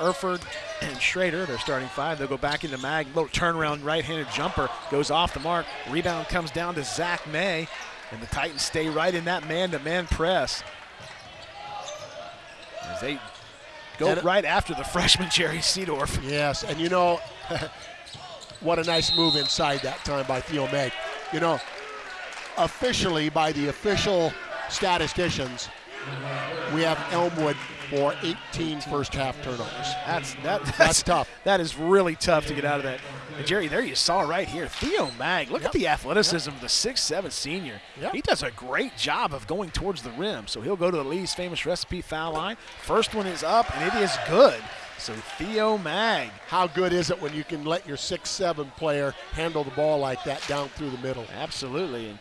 Erford, and Schrader. They're starting five. They'll go back into Mag. Little turnaround right-handed jumper goes off the mark. Rebound comes down to Zach May. And the Titans stay right in that man-to-man -man press. As they Go and right after the freshman Jerry Seedorf. Yes, and you know, what a nice move inside that time by Theo Mag. You know, officially by the official statisticians, we have Elmwood for 18 first half turnovers. That's that, that's, that's tough. That is really tough to get out of that. And Jerry, there you saw right here, Theo Mag. Look yep. at the athleticism yep. of the six-seven senior. Yep. He does a great job of going towards the rim. So he'll go to the Lee's famous recipe foul line. First one is up, and it is good. So Theo Mag. How good is it when you can let your six-seven player handle the ball like that down through the middle? Absolutely. And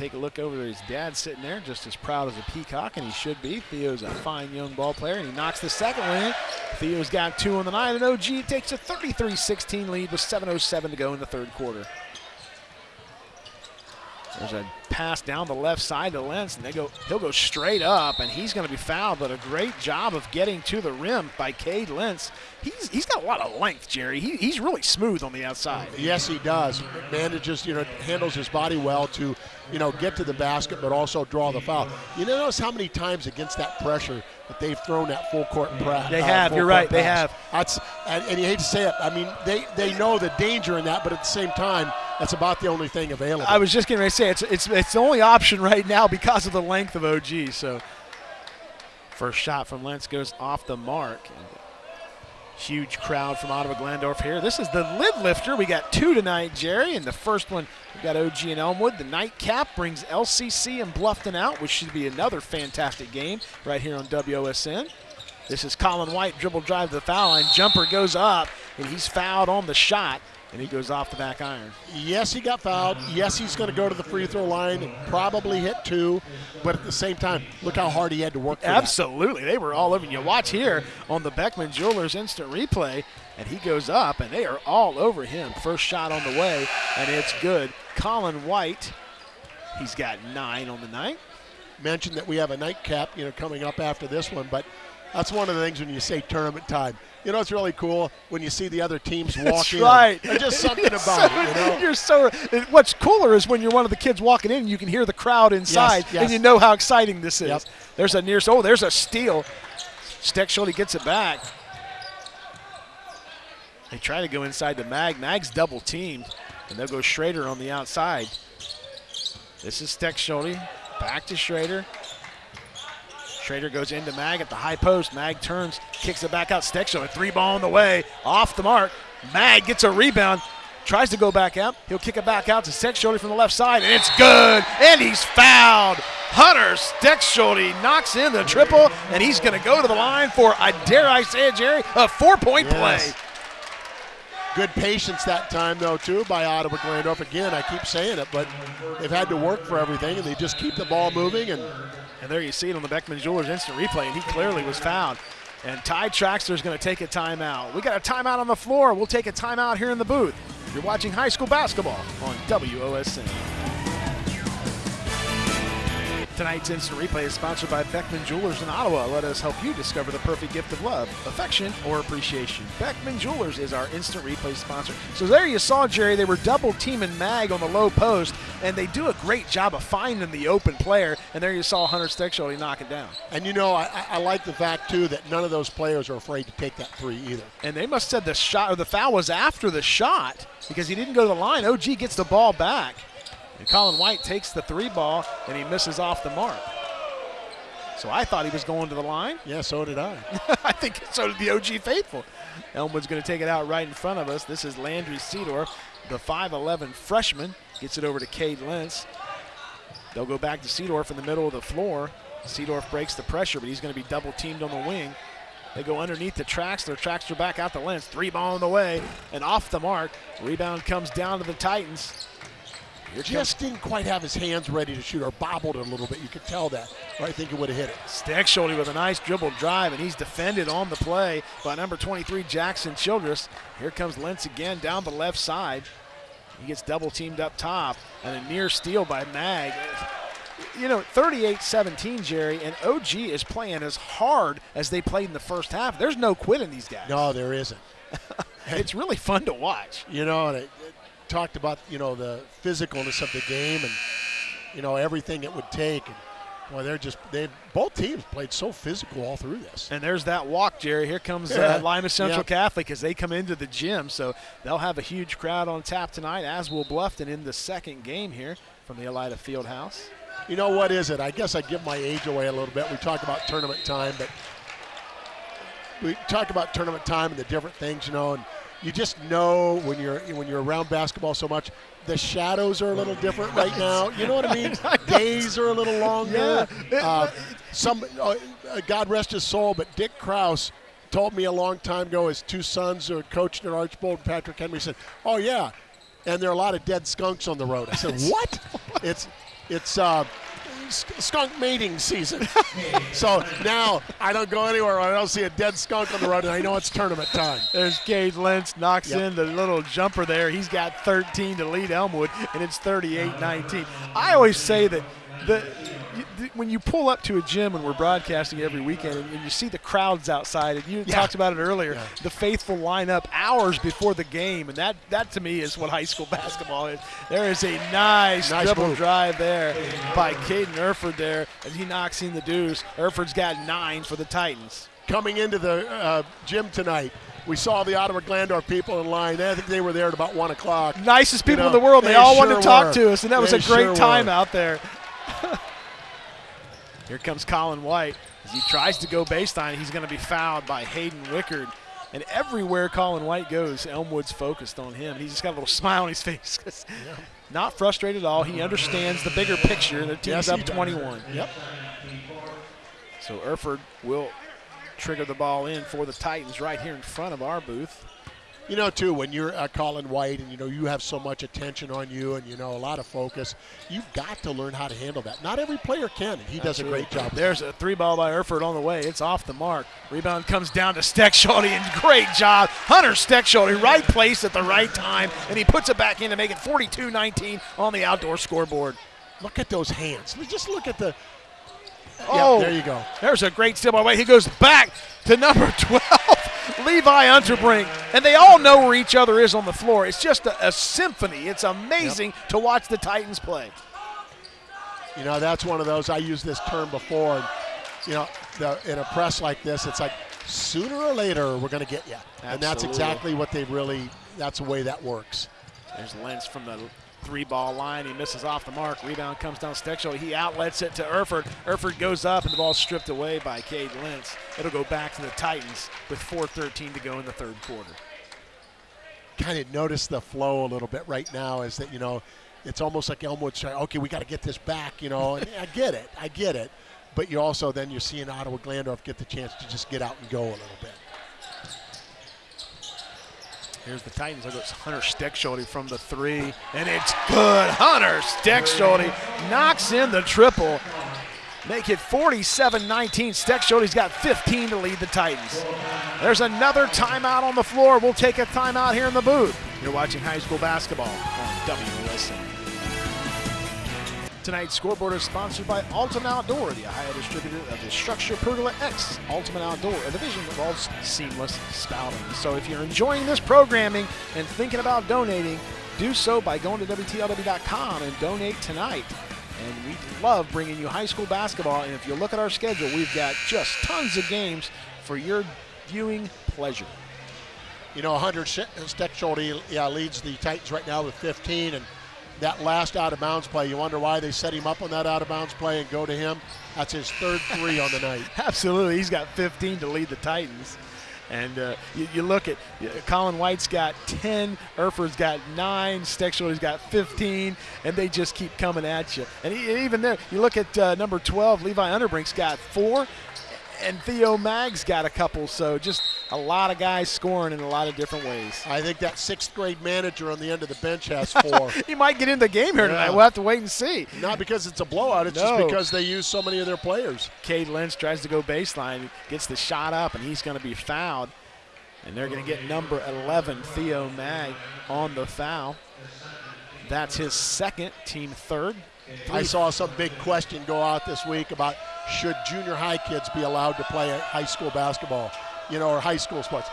take a look over there. His dad sitting there, just as proud as a peacock, and he should be. Theo's a fine young ball player, and he knocks the second one in. Theo's got two on the night, and OG takes a 33-16 lead with 7.07 to go in the third quarter. There's a pass down the left side to Lentz, and they go, he'll go straight up, and he's going to be fouled, but a great job of getting to the rim by Cade Lentz. He's, he's got a lot of length, Jerry. He, he's really smooth on the outside. Yes, he does. Manages, you know, handles his body well to, you know, get to the basket, but also draw the foul. You notice how many times against that pressure that they've thrown that full court press. They uh, have. You're right. Pass. They have. That's and, and you hate to say it. I mean, they they know the danger in that, but at the same time, that's about the only thing available. I was just going to say it's it's it's the only option right now because of the length of OG. So first shot from Lentz goes off the mark. Huge crowd from Ottawa Glandorf here. This is the lid lifter. We got two tonight, Jerry, and the first one we got OG and Elmwood. The nightcap brings LCC and Bluffton out, which should be another fantastic game right here on WOSN. This is Colin White, dribble drive to the foul line. Jumper goes up, and he's fouled on the shot and he goes off the back iron. Yes, he got fouled. Yes, he's going to go to the free throw line and probably hit two. But at the same time, look how hard he had to work Absolutely. That. They were all over. You watch here on the Beckman Jewelers instant replay, and he goes up, and they are all over him. First shot on the way, and it's good. Colin White, he's got nine on the night. Mentioned that we have a nightcap, you know, coming up after this one, but that's one of the things when you say tournament time you know, it's really cool when you see the other teams walk That's in. right. There's just something about so, it. You know? You're so. What's cooler is when you're one of the kids walking in, you can hear the crowd inside, yes, yes. and you know how exciting this is. Yep. There's a near. Oh, there's a steal. Steckschulte gets it back. They try to go inside the mag. Mag's double teamed, and they'll go Schrader on the outside. This is Steckschulte. Back to Schrader. Schrader goes into Mag at the high post. Mag turns, kicks it back out. Steckschulte, a three ball on the way, off the mark. Mag gets a rebound, tries to go back out. He'll kick it back out to Steckschulte from the left side, and it's good. And he's fouled. Hunter Steckschulte knocks in the triple, and he's going to go to the line for, I dare I say it, Jerry, a four-point yes. play. Good patience that time, though, too, by Ottawa Glandorf. Again, I keep saying it, but they've had to work for everything, and they just keep the ball moving and and there you see it on the Beckman Jewelers instant replay, and he clearly was fouled. And Ty Traxler is going to take a timeout. We got a timeout on the floor. We'll take a timeout here in the booth. You're watching high school basketball on WOSN. Tonight's instant replay is sponsored by Beckman Jewelers in Ottawa. Let us help you discover the perfect gift of love, affection, or appreciation. Beckman Jewelers is our instant replay sponsor. So there you saw, Jerry, they were double teaming Mag on the low post, and they do a great job of finding the open player. And there you saw Hunter Steckschulte knock it down. And you know, I, I like the fact too that none of those players are afraid to take that three either. And they must have said the shot or the foul was after the shot because he didn't go to the line. OG gets the ball back. And Colin White takes the three ball and he misses off the mark. So I thought he was going to the line. Yeah, so did I. I think so did the OG faithful. Elmwood's going to take it out right in front of us. This is Landry Seedorf, the 5'11 freshman. Gets it over to Cade Lentz. They'll go back to Seedorf in the middle of the floor. Seedorf breaks the pressure, but he's going to be double teamed on the wing. They go underneath the tracks. Their tracks are back out the Lentz. Three ball on the way and off the mark. Rebound comes down to the Titans. Here just didn't quite have his hands ready to shoot or bobbled it a little bit. You could tell that. Or I think it would have hit it. Steckschulte with a nice dribble drive, and he's defended on the play by number 23, Jackson Childress. Here comes Lentz again down the left side. He gets double teamed up top, and a near steal by Mag. You know, 38 17, Jerry, and OG is playing as hard as they played in the first half. There's no quitting these guys. No, there isn't. it's really fun to watch. You know, and it, it talked about, you know, the physicalness of the game and, you know, everything it would take. And, Boy, they're just they both teams played so physical all through this. And there's that walk, Jerry. Here comes uh, Lima Central yep. Catholic as they come into the gym. So they'll have a huge crowd on tap tonight, as will Bluffton in the second game here from the Elida Fieldhouse. You know what is it? I guess I give my age away a little bit. We talk about tournament time, but we talk about tournament time and the different things, you know, and you just know when you're when you're around basketball so much the shadows are a little different right now. You know what I mean? Days are a little longer. Yeah. Uh, some, uh, God rest his soul, but Dick Kraus told me a long time ago. His two sons are coached at Archbold. And Patrick Henry said, "Oh yeah," and there are a lot of dead skunks on the road. I said, "What?" it's it's uh, skunk mating season. so now I don't go anywhere I don't see a dead skunk on the road, and I know it's tournament time. There's Cade Lentz knocks yep. in the little jumper there. He's got 13 to lead Elmwood, and it's 38-19. I always say that the when you pull up to a gym and we're broadcasting every weekend and, and you see the crowds outside and you yeah. talked about it earlier yeah. the faithful lineup hours before the game and that that to me is what high school basketball is there is a nice, nice dribble move. drive there by Caden Erford there as he knocks in the deuce Erford's got nine for the Titans coming into the uh, gym tonight we saw the Ottawa Glandorf people in line. I think they were there at about one o'clock. Nicest people you know, in the world. They, they all sure wanted to talk were. to us, and that they was a great sure time were. out there. Here comes Colin White. As he tries to go baseline, he's going to be fouled by Hayden Wickard. And everywhere Colin White goes, Elmwood's focused on him. He's just got a little smile on his face. yeah. Not frustrated at all. He understands the bigger picture. The team's yes, up 21. Yep. So Erford will trigger the ball in for the Titans right here in front of our booth you know, too, when you're uh, Colin White and, you know, you have so much attention on you and, you know, a lot of focus, you've got to learn how to handle that. Not every player can, and he Absolutely. does a great job. There's a three ball by Erford on the way. It's off the mark. Rebound comes down to Steckschulte, and great job. Hunter Steckschulte, right place at the right time, and he puts it back in to make it 42 19 on the outdoor scoreboard. Look at those hands. Just look at the. Oh, there you go. There's a great steal by White. He goes back to number 12. Levi Unterbrink, and they all know where each other is on the floor. It's just a, a symphony. It's amazing yep. to watch the Titans play. You know, that's one of those, I used this term before, and, you know, the, in a press like this, it's like sooner or later we're going to get you. Absolutely. And that's exactly what they really, that's the way that works. There's Lentz from the three ball line. He misses off the mark. Rebound comes down Steckschulte. He outlets it to Erford. Erford goes up, and the ball stripped away by Cade Lentz. It'll go back to the Titans with 4.13 to go in the third quarter. Kind of notice the flow a little bit right now is that, you know, it's almost like Elmwood saying, okay, we got to get this back, you know. And I get it. I get it. But you also then you're seeing Ottawa Glandorf get the chance to just get out and go a little bit. Here's the Titans. Look, it's Hunter Steckschulte from the three, and it's good. Hunter Steckschulte knocks in the triple. Make it 47-19. Steckschulte's got 15 to lead the Titans. There's another timeout on the floor. We'll take a timeout here in the booth. You're watching high school basketball on WOSN. Tonight's scoreboard is sponsored by Ultimate Outdoor, the Ohio distributor of the Structure Pergola X Ultimate Outdoor, a division of all seamless spouting. So if you're enjoying this programming and thinking about donating, do so by going to WTLW.com and donate tonight. And we love bringing you high school basketball. And if you look at our schedule, we've got just tons of games for your viewing pleasure. You know, Hunter Steckschulte yeah, leads the Titans right now with 15, and that last out of bounds play. You wonder why they set him up on that out of bounds play and go to him. That's his third three on the night. Absolutely. He's got 15 to lead the Titans. And uh, you, you, look at Colin White's got 10, Erford's got 9, Steckschulte has got 15, and they just keep coming at you. And he, even there, you look at uh, number 12, Levi Unterbrink's got 4, and Theo Mag's got a couple. So just a lot of guys scoring in a lot of different ways. I think that sixth grade manager on the end of the bench has four. he might get in the game here tonight. We'll have to wait and see. Not because it's a blowout, it's no. just because they use so many of their players. Cade Lentz tries to go baseline, gets the shot up, and he's going to be fouled. And they're going to get number 11, Theo Mag, on the foul. That's his second, team third. I saw some big question go out this week about should junior high kids be allowed to play high school basketball, you know, or high school sports?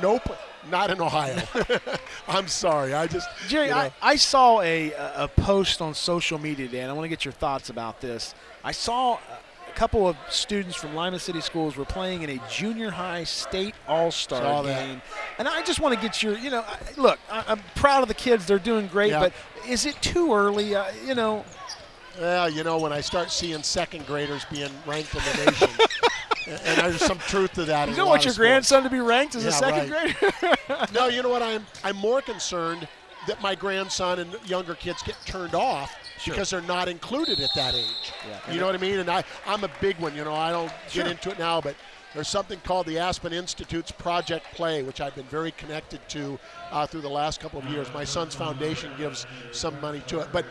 Nope, not in Ohio. I'm sorry. I just Jerry, you know. I, I saw a a post on social media today, and I want to get your thoughts about this. I saw a couple of students from Lima City Schools were playing in a junior high state all star game, and I just want to get your, you know, look, I'm proud of the kids; they're doing great, yeah. but is it too early? Uh, you know, well, you know, when I start seeing second graders being ranked in the nation, and there's some truth to that. You don't want your grandson to be ranked as yeah, a second right. grader. no, you know what? I'm I'm more concerned that my grandson and younger kids get turned off sure. because they're not included at that age. Yeah. You know what I mean? And I I'm a big one. You know, I don't sure. get into it now, but there's something called the Aspen Institute's Project Play, which I've been very connected to uh, through the last couple of years. My son's foundation gives some money to it, but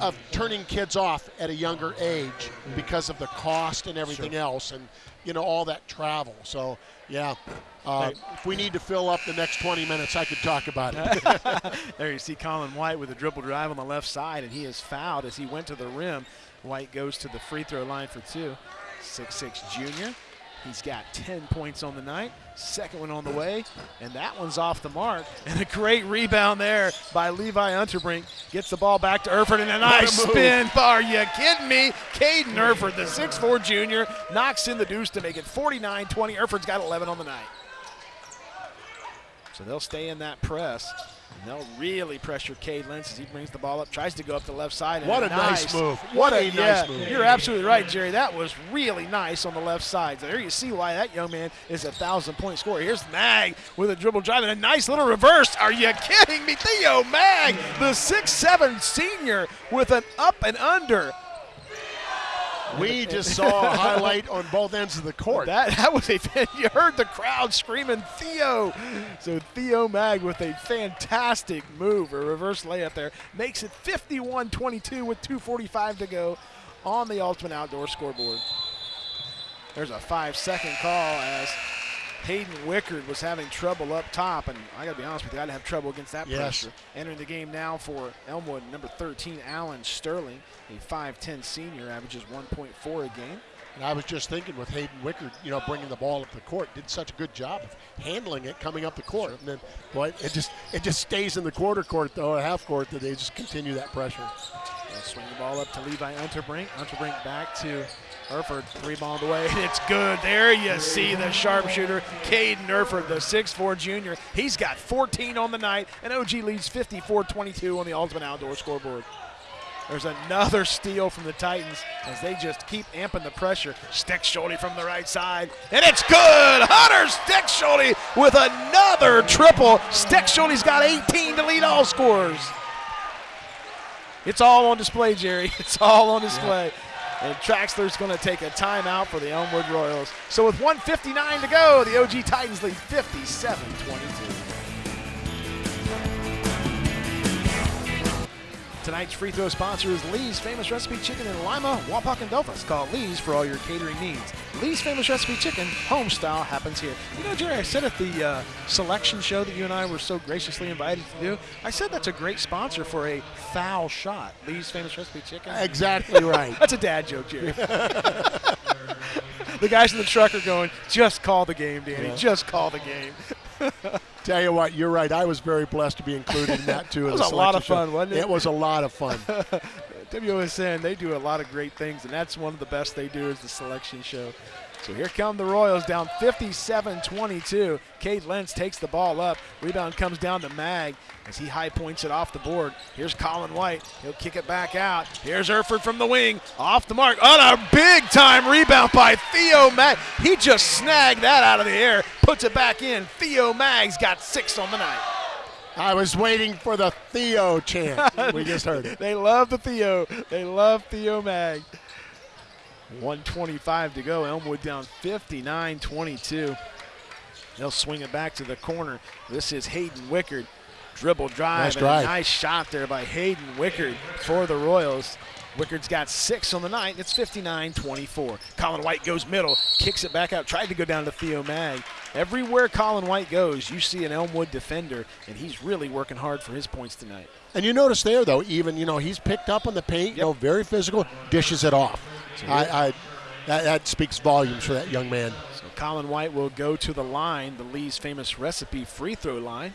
of turning kids off at a younger age because of the cost and everything sure. else, and you know all that travel. So yeah, uh, if we need to fill up the next 20 minutes, I could talk about it. there you see Colin White with a dribble drive on the left side, and he is fouled as he went to the rim. White goes to the free throw line for two. Six-six junior. He's got 10 points on the night. Second one on the way, and that one's off the mark. And a great rebound there by Levi Unterbrink. Gets the ball back to Erford, and a nice a spin. Are you kidding me? Caden Erford, the 6'4 junior, knocks in the deuce to make it 49 20. Erford's got 11 on the night. So they'll stay in that press. They'll really pressure Cade Lentz as he brings the ball up, tries to go up the left side. What a nice, nice move. What, a, a nice move. You're absolutely right, Jerry. That was really nice on the left side. So there you see why that young man is a thousand point scorer. Here's Mag with a dribble drive and a nice little reverse. Are you kidding me? Theo Mag, the six-seven senior with an up and under we just saw a highlight on both ends of the court. That, that was a you heard the crowd screaming Theo. So Theo Mag with a fantastic move, a reverse layup there, makes it 51-22 with 2:45 to go on the Ultimate Outdoor scoreboard. There's a five-second call as Hayden Wickard was having trouble up top, and I got to be honest with you, I'd have trouble against that yes. pressure. Entering the game now for Elmwood, number 13, Alan Sterling, a 5'10 senior, averages 1.4 a game. And I was just thinking with Hayden Wickard, you know, bringing the ball up the court, did such a good job of handling it coming up the court. Sure. And then, boy, it just it just stays in the quarter court though, or half court, that they just continue that pressure. They'll swing the ball up to Levi Unterbrink. Unterbrink back to Erford, three ball away, and it's good. There you see the sharpshooter, Caden Erford, the 6'4 junior. He's got 14 on the night, and OG leads 54-22 on the Ultimate Outdoor scoreboard. There's another steal from the Titans as they just keep amping the pressure. Steckschulte from the right side, and it's good. Hunter Steckschulte with another triple. Steckschulte's got 18 to lead all scorers. It's all on display, Jerry. It's all on display. Yeah. And Traxler's going to take a timeout for the Elmwood Royals. So with 159 to go, the OG Titans lead 57-22. Tonight's free throw sponsor is Lee's Famous Recipe Chicken in Lima, Wapak, and. Call Lee's for all your catering needs. Lee's Famous Recipe Chicken, home style, happens here. You know, Jerry, I said at the uh, selection show that you and I were so graciously invited to do, I said that's a great sponsor for a foul shot. Lee's Famous Recipe Chicken. Exactly right. that's a dad joke, Jerry. the guys in the truck are going, just call the game, Danny. Yeah. Just call the game. Tell you what, you're right. I was very blessed to be included in that too. it was a lot of fun, show. wasn't it? It was a lot of fun. WOSN, they do a lot of great things, and that's one of the best they do is the selection show. So here come the Royals down 57-22. Cade Lentz takes the ball up. Rebound comes down to Mag as he high points it off the board. Here's Colin White. He'll kick it back out. Here's Erford from the wing. Off the mark. On a big time rebound by Theo Mag. He just snagged that out of the air, puts it back in. Theo Mag's got six on the night. I was waiting for the Theo chant. we just heard it. they love the Theo. They love Theo Mag. 125 to go. Elmwood down 59 22. They'll swing it back to the corner. This is Hayden Wickard. Dribble drive Nice and drive. a nice shot there by Hayden Wickard for the Royals. Wickard's got six on the night. It's 59 24. Colin White goes middle, kicks it back out, tried to go down to Theo Mag. Everywhere Colin White goes, you see an Elmwood defender, and he's really working hard for his points tonight. And you notice there, though, even, you know, he's picked up on the paint, you know, very physical, dishes it off. I, I, that, that speaks volumes for that young man. So Colin White will go to the line, the Lee's famous recipe free throw line.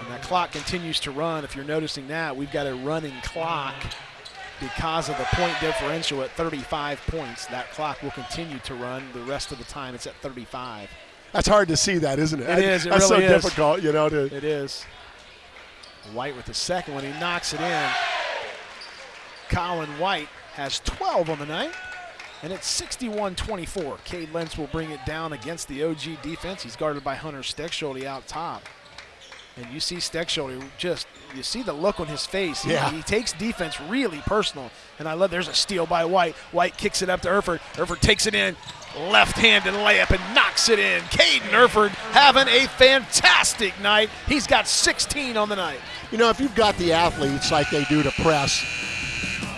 And that clock continues to run. If you're noticing that, we've got a running clock because of the point differential at 35 points. That clock will continue to run the rest of the time. It's at 35. That's hard to see that, isn't it? It is, it That's really so is. difficult, you know, to It is. White with the second one. He knocks it in. Colin White has 12 on the night. And it's 61 24. Cade Lentz will bring it down against the OG defense. He's guarded by Hunter Steckschulte out top. And you see Steckschulte just, you see the look on his face. Yeah. He, takes defense really personal. And I love, there's a steal by White. White kicks it up to Erford. Erford takes it in, left hand and layup, and knocks it in. Caden Erford having a fantastic night. He's got 16 on the night. You know, if you've got the athletes like they do to press,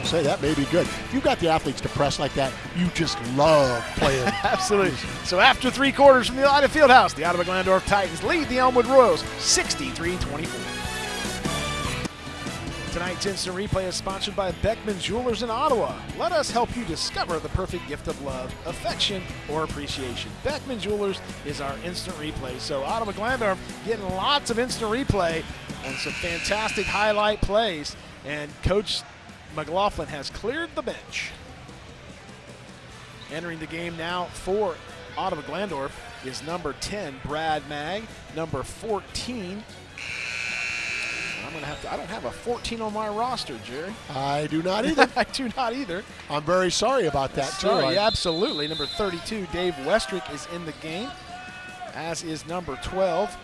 say that may be good. If you've got the athletes depressed like that, you just love playing. Absolutely. So after three quarters from the Ottawa Fieldhouse, the Ottawa Glandorf Titans lead the Elmwood Royals 63-24. Tonight's instant replay is sponsored by Beckman Jewelers in Ottawa. Let us help you discover the perfect gift of love, affection, or appreciation. Beckman Jewelers is our instant replay. So Ottawa Glandorf getting lots of instant replay on some fantastic highlight plays. And Coach McLaughlin has cleared the bench. Entering the game now for Ottawa Glandorf is number 10, Brad Mag. Number 14. I'm gonna have to. I don't have a 14 on my roster, Jerry. I do not either. I do not either. I'm very sorry about that, too. Sorry, I- absolutely. Number 32, Dave Westrick is in the game, as is number 12,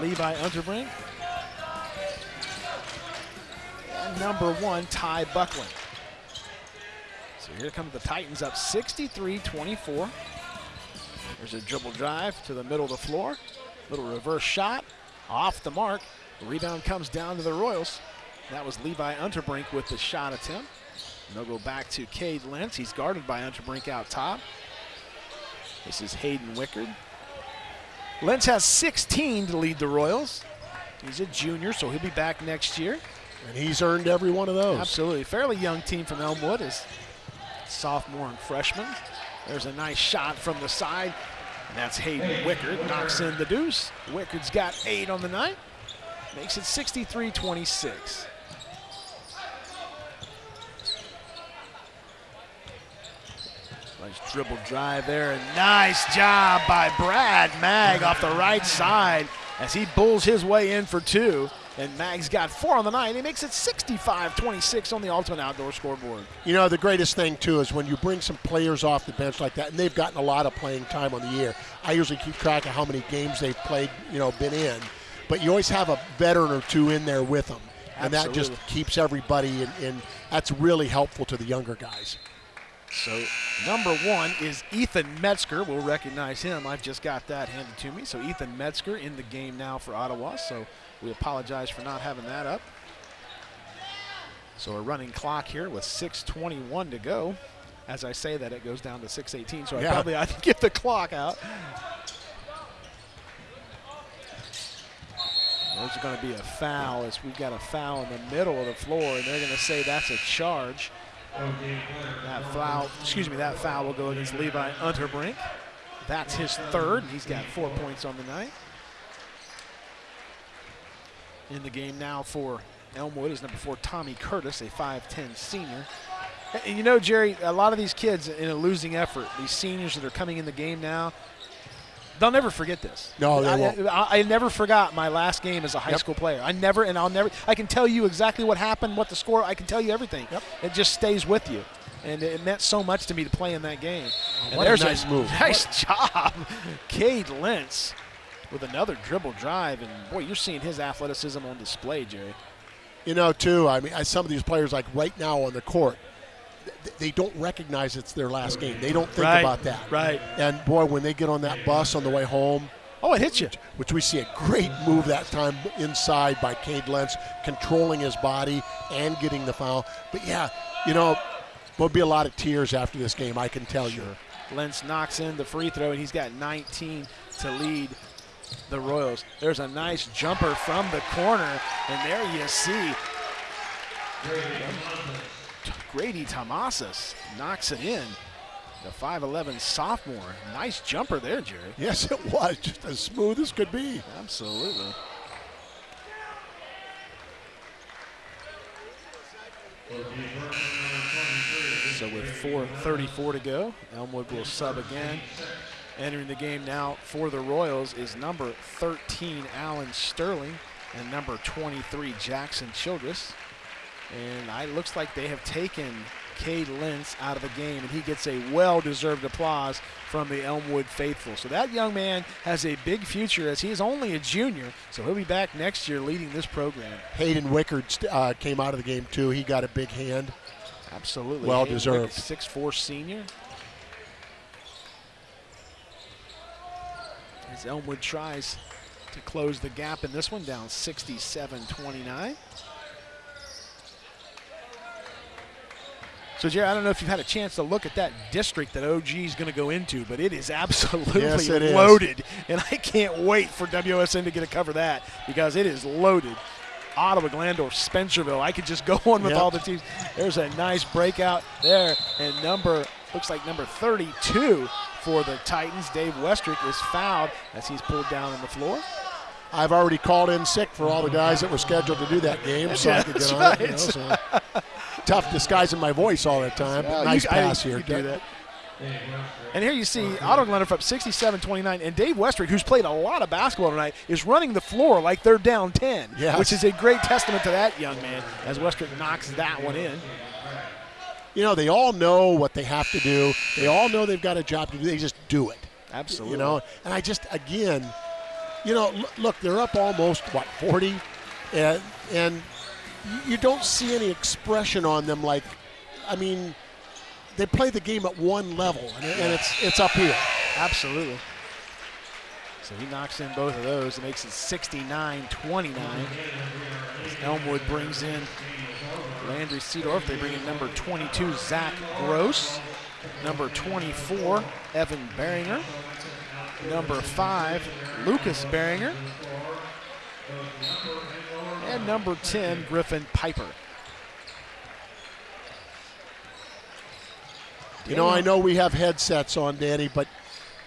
Levi Unterbrink. Number one, Ty Buckland. So here come the Titans up 63-24. There's a dribble drive to the middle of the floor. Little reverse shot, off the mark. The rebound comes down to the Royals. That was Levi Unterbrink with the shot attempt. And they'll go back to Cade Lentz. He's guarded by Unterbrink out top. This is Hayden Wickard. Lentz has 16 to lead the Royals. He's a junior, so he'll be back next year. And he's earned every one of those. Absolutely. Fairly young team from Elmwood is sophomore and freshman. There's a nice shot from the side. And that's Hayden Wickard. Knocks in the deuce. Wickard's got eight on the night. Makes it 63-26. Nice dribble drive there. And nice job by Brad Mag off the right side as he bulls his way in for two. And Mag's got four on the night. He makes it 65-26 on the Ultimate Outdoor scoreboard. You know, the greatest thing, too, is when you bring some players off the bench like that, and they've gotten a lot of playing time on the year. I usually keep track of how many games they've played, you know, been in. But you always have a veteran or two in there with them. And that just keeps everybody, in, in, that's really helpful to the younger guys. So number one is Ethan Metzger. We'll recognize him. I've just got that handed to me. So Ethan Metzger in the game now for Ottawa. So we apologize for not having that up. So a running clock here with 6:21 to go. As I say that, it goes down to 6:18. So I probably ought to get the clock out. There's going to be a foul as we've got a foul in the middle of the floor, and they're going to say that's a charge. That foul, excuse me, that foul will go against Levi Unterbrink. That's his third. and He's got four points on the night. In the game now for Elmwood is number four, Tommy Curtis, a 5'10 senior. And you know, Jerry, a lot of these kids in a losing effort, these seniors that are coming in the game now, they'll never forget this. No, they I, won't. I, I never forgot my last game as a high Yep. school player. I never, and I'll never. I can tell you exactly what happened, what the score. I can tell you everything. Yep. It just stays with you, and it meant so much to me to play in that game. Oh, and what a there's nice move. Nice job, Cade Lentz, with another dribble drive, and boy, you're seeing his athleticism on display, Jerry. You know, too. I mean, I- some of these players, like right now on the court, th- they don't recognize it's their last game. They don't think Right, about that. right. And boy, when they get on that bus on the way home, Oh, it hits you. which we see a great move that time inside by Cade Lentz, controlling his body and getting the foul. But yeah, you know, there'll be a lot of tears after this game. I can tell you. Lentz knocks in the free throw, and he's got 19 to lead the Royals. There's a nice jumper from the corner, and there you see Grady Tomasas knocks it in. The 5'11 sophomore. Nice jumper there, Jerry. Yes, it was just as smooth as could be. Absolutely. So with 4.34 to go, Elmwood will sub again. Entering the game now for the Royals is number 13, Alan Sterling, and number 23, Jackson Childress. And it looks like they have taken Cade Lentz out of the game, and he gets a well-deserved applause from the Elmwood faithful. So that young man has a big future as he is only a junior, so he'll be back next year leading this program. Hayden Wickard uh, came out of the game too. He got a big hand. Absolutely. Well Hayden deserved. Six-four senior. As Elmwood tries to close the gap in this one, down 67-29. So, Jerry, I don't know if you've had a chance to look at that district that OG is going to go into, but it is absolutely Yes, it is. loaded. And I can't wait for WOSN to get to cover that because it is loaded. Ottawa, Glandorf, Spencerville. I could just go on with Yep. all the teams. There's a nice breakout there. And number, looks like number 32 for the Titans, Dave Westrick, is fouled as he's pulled down on the floor. I've already called in sick for all the guys that were scheduled to do that game, so I could get on it. you know, so. Tough disguising my voice all the time. but nice you- I- pass you here. do that. And here you see Ottawa Glandorf up 67-29, and Dave Westrick, who's played a lot of basketball tonight, is running the floor like they're down 10, Yes. which is a great testament to that young man as Westrick knocks that one in. You know, they all know what they have to do. They all know they've got a job to do. They just do it. Absolutely. You know, and I just again, you know, look, they're up almost what 40, and and you don't see any expression on them. Like, I mean, they play the game at one level, and, and it's it's up here. Absolutely. So he knocks in both of those. It makes it 69-29. As Elmwood brings in Landry Seedorf. They bring in number 22, Zach Gross. Number 24, Evan Beringer. Number 5, Lucas Beringer. And number 10, Griffin Piper. You know, I know we have headsets on, Danny, but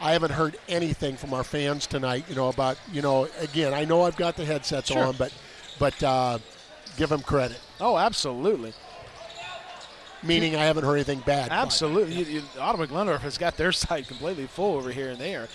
I haven't heard anything from our fans tonight. You know about you know again. I know I've got the headsets Sure. on, but but uh, give him credit. Oh, absolutely. Meaning I haven't heard anything bad. Absolutely. You, you, Ottawa Glandorf has got their side completely full over here and there.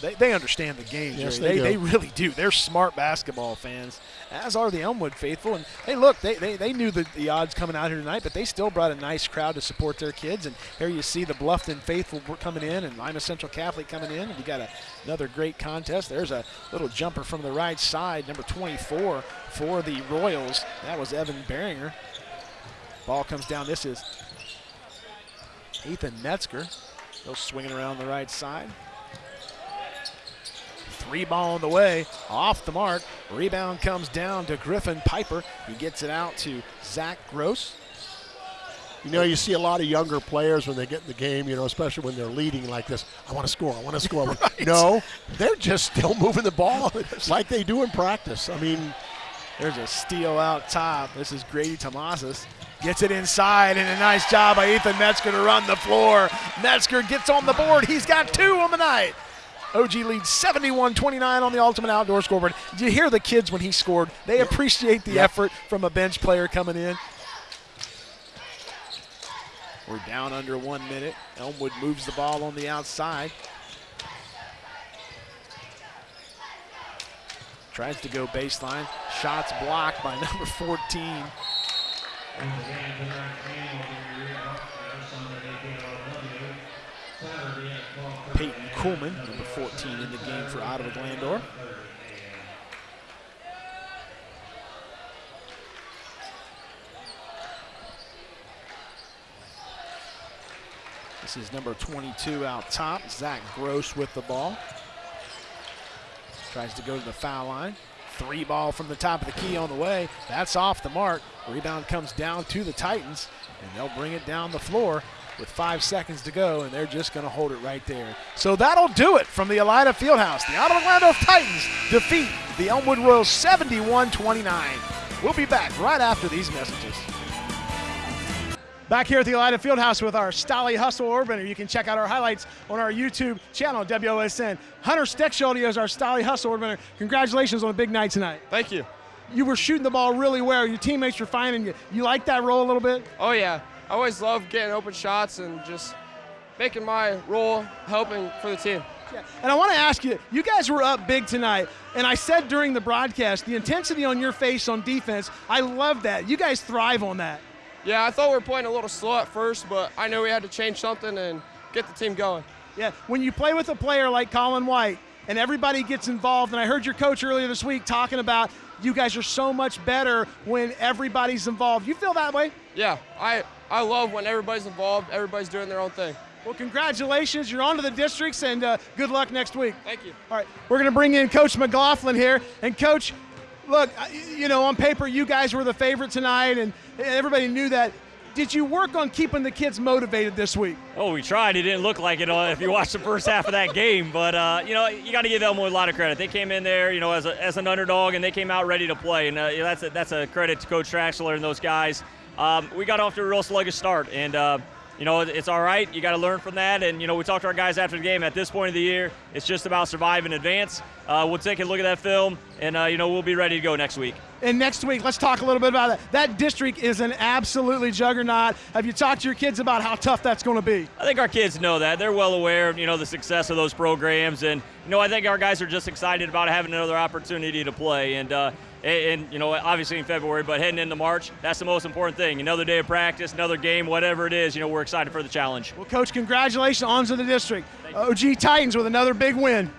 They, they understand the game, Yes, they they, do. really do. They're smart basketball fans, as are the Elmwood faithful. And hey, look, they, they, they knew the, the odds coming out here tonight, but they still brought a nice crowd to support their kids. And here you see the Bluffton faithful coming in and Lima Central Catholic coming in. And you got a, another great contest. There's a little jumper from the right side, number 24 for the Royals. That was Evan Beringer. Ball comes down. This is Ethan Metzger. Still swinging around the right side. Three ball on the way, off the mark. Rebound comes down to Griffin Piper. He gets it out to Zach Gross. You know, you see a lot of younger players when they get in the game, you know, especially when they're leading like this. I want to score. I want to score. No, they're just still moving the ball like they do in practice. I mean, There's a steal out top. This is Grady Tomasas. Gets it inside, and a nice job by Ethan Metzger to run the floor. Metzger gets on the board. He's got two on the night. OG leads 71 29 on the Ultimate Outdoor scoreboard. You hear the kids when he scored? They appreciate the effort from a bench player coming in. We're down under one minute. Elmwood moves the ball on the outside. Tries to go baseline. Shots blocked by number 14. Peyton Kuhlman, 14 in the game for Ottawa Glandorf. This is number 22 out top, Zach Gross with the ball. Tries to go to the foul line. Three ball from the top of the key on the way. That's off the mark. Rebound comes down to the Titans, and they'll bring it down the floor with five seconds to go, and they're just going to hold it right there. So that'll do it from the Elida Fieldhouse. The Ottawa Glandorf Titans defeat the Elmwood Royals 71 29. We'll be back right after these messages. Back here at the Elida Fieldhouse with our Stolly Hustle Orbiter. You can check out our highlights on our YouTube channel, WOSN. Hunter Steckschulte is our Stolly Hustle Orbiter. Congratulations on a big night tonight. Thank you. You were shooting the ball really well. Your teammates were finding you. You like that role a little bit? Oh yeah, I always love getting open shots and just making my role helping for the team. Yeah. And I want to ask you, you guys were up big tonight, and I said during the broadcast, the intensity on your face on defense, I love that. You guys thrive on that. Yeah, I thought we were playing a little slow at first, but I knew we had to change something and get the team going. Yeah, when you play with a player like Colin White and everybody gets involved, and I heard your coach earlier this week talking about you guys are so much better when everybody's involved. You feel that way? Yeah, I, I love when everybody's involved, everybody's doing their own thing. Well, congratulations. You're on to the districts, and uh, good luck next week. Thank you. All right, we're going to bring in Coach McLaughlin here. And, Coach, look, you know, on paper, you guys were the favorite tonight, and everybody knew that. Did you work on keeping the kids motivated this week? Oh, we tried. It didn't look like it uh, if you watched the first half of that game. But, uh, you know, you got to give Elmwood a lot of credit. They came in there, you know, as, a, as an underdog, and they came out ready to play. And uh, that's, a, that's a credit to Coach Traxler and those guys. Um, we got off to a real sluggish start. And, uh, you know, it's all right. You got to learn from that. And, you know, we talked to our guys after the game. At this point of the year, it's just about survive and advance. Uh, we'll take a look at that film, and, uh, you know, we'll be ready to go next week. And next week, let's talk a little bit about that. That district is an absolutely juggernaut. Have you talked to your kids about how tough that's going to be? I think our kids know that. They're well aware of, you know, the success of those programs. And, you know, I think our guys are just excited about having another opportunity to play. And, uh, and, you know, obviously in February, but heading into March, that's the most important thing. Another day of practice, another game, whatever it is, you know, we're excited for the challenge. Well, Coach, congratulations on to the district. OG Titans with another big win.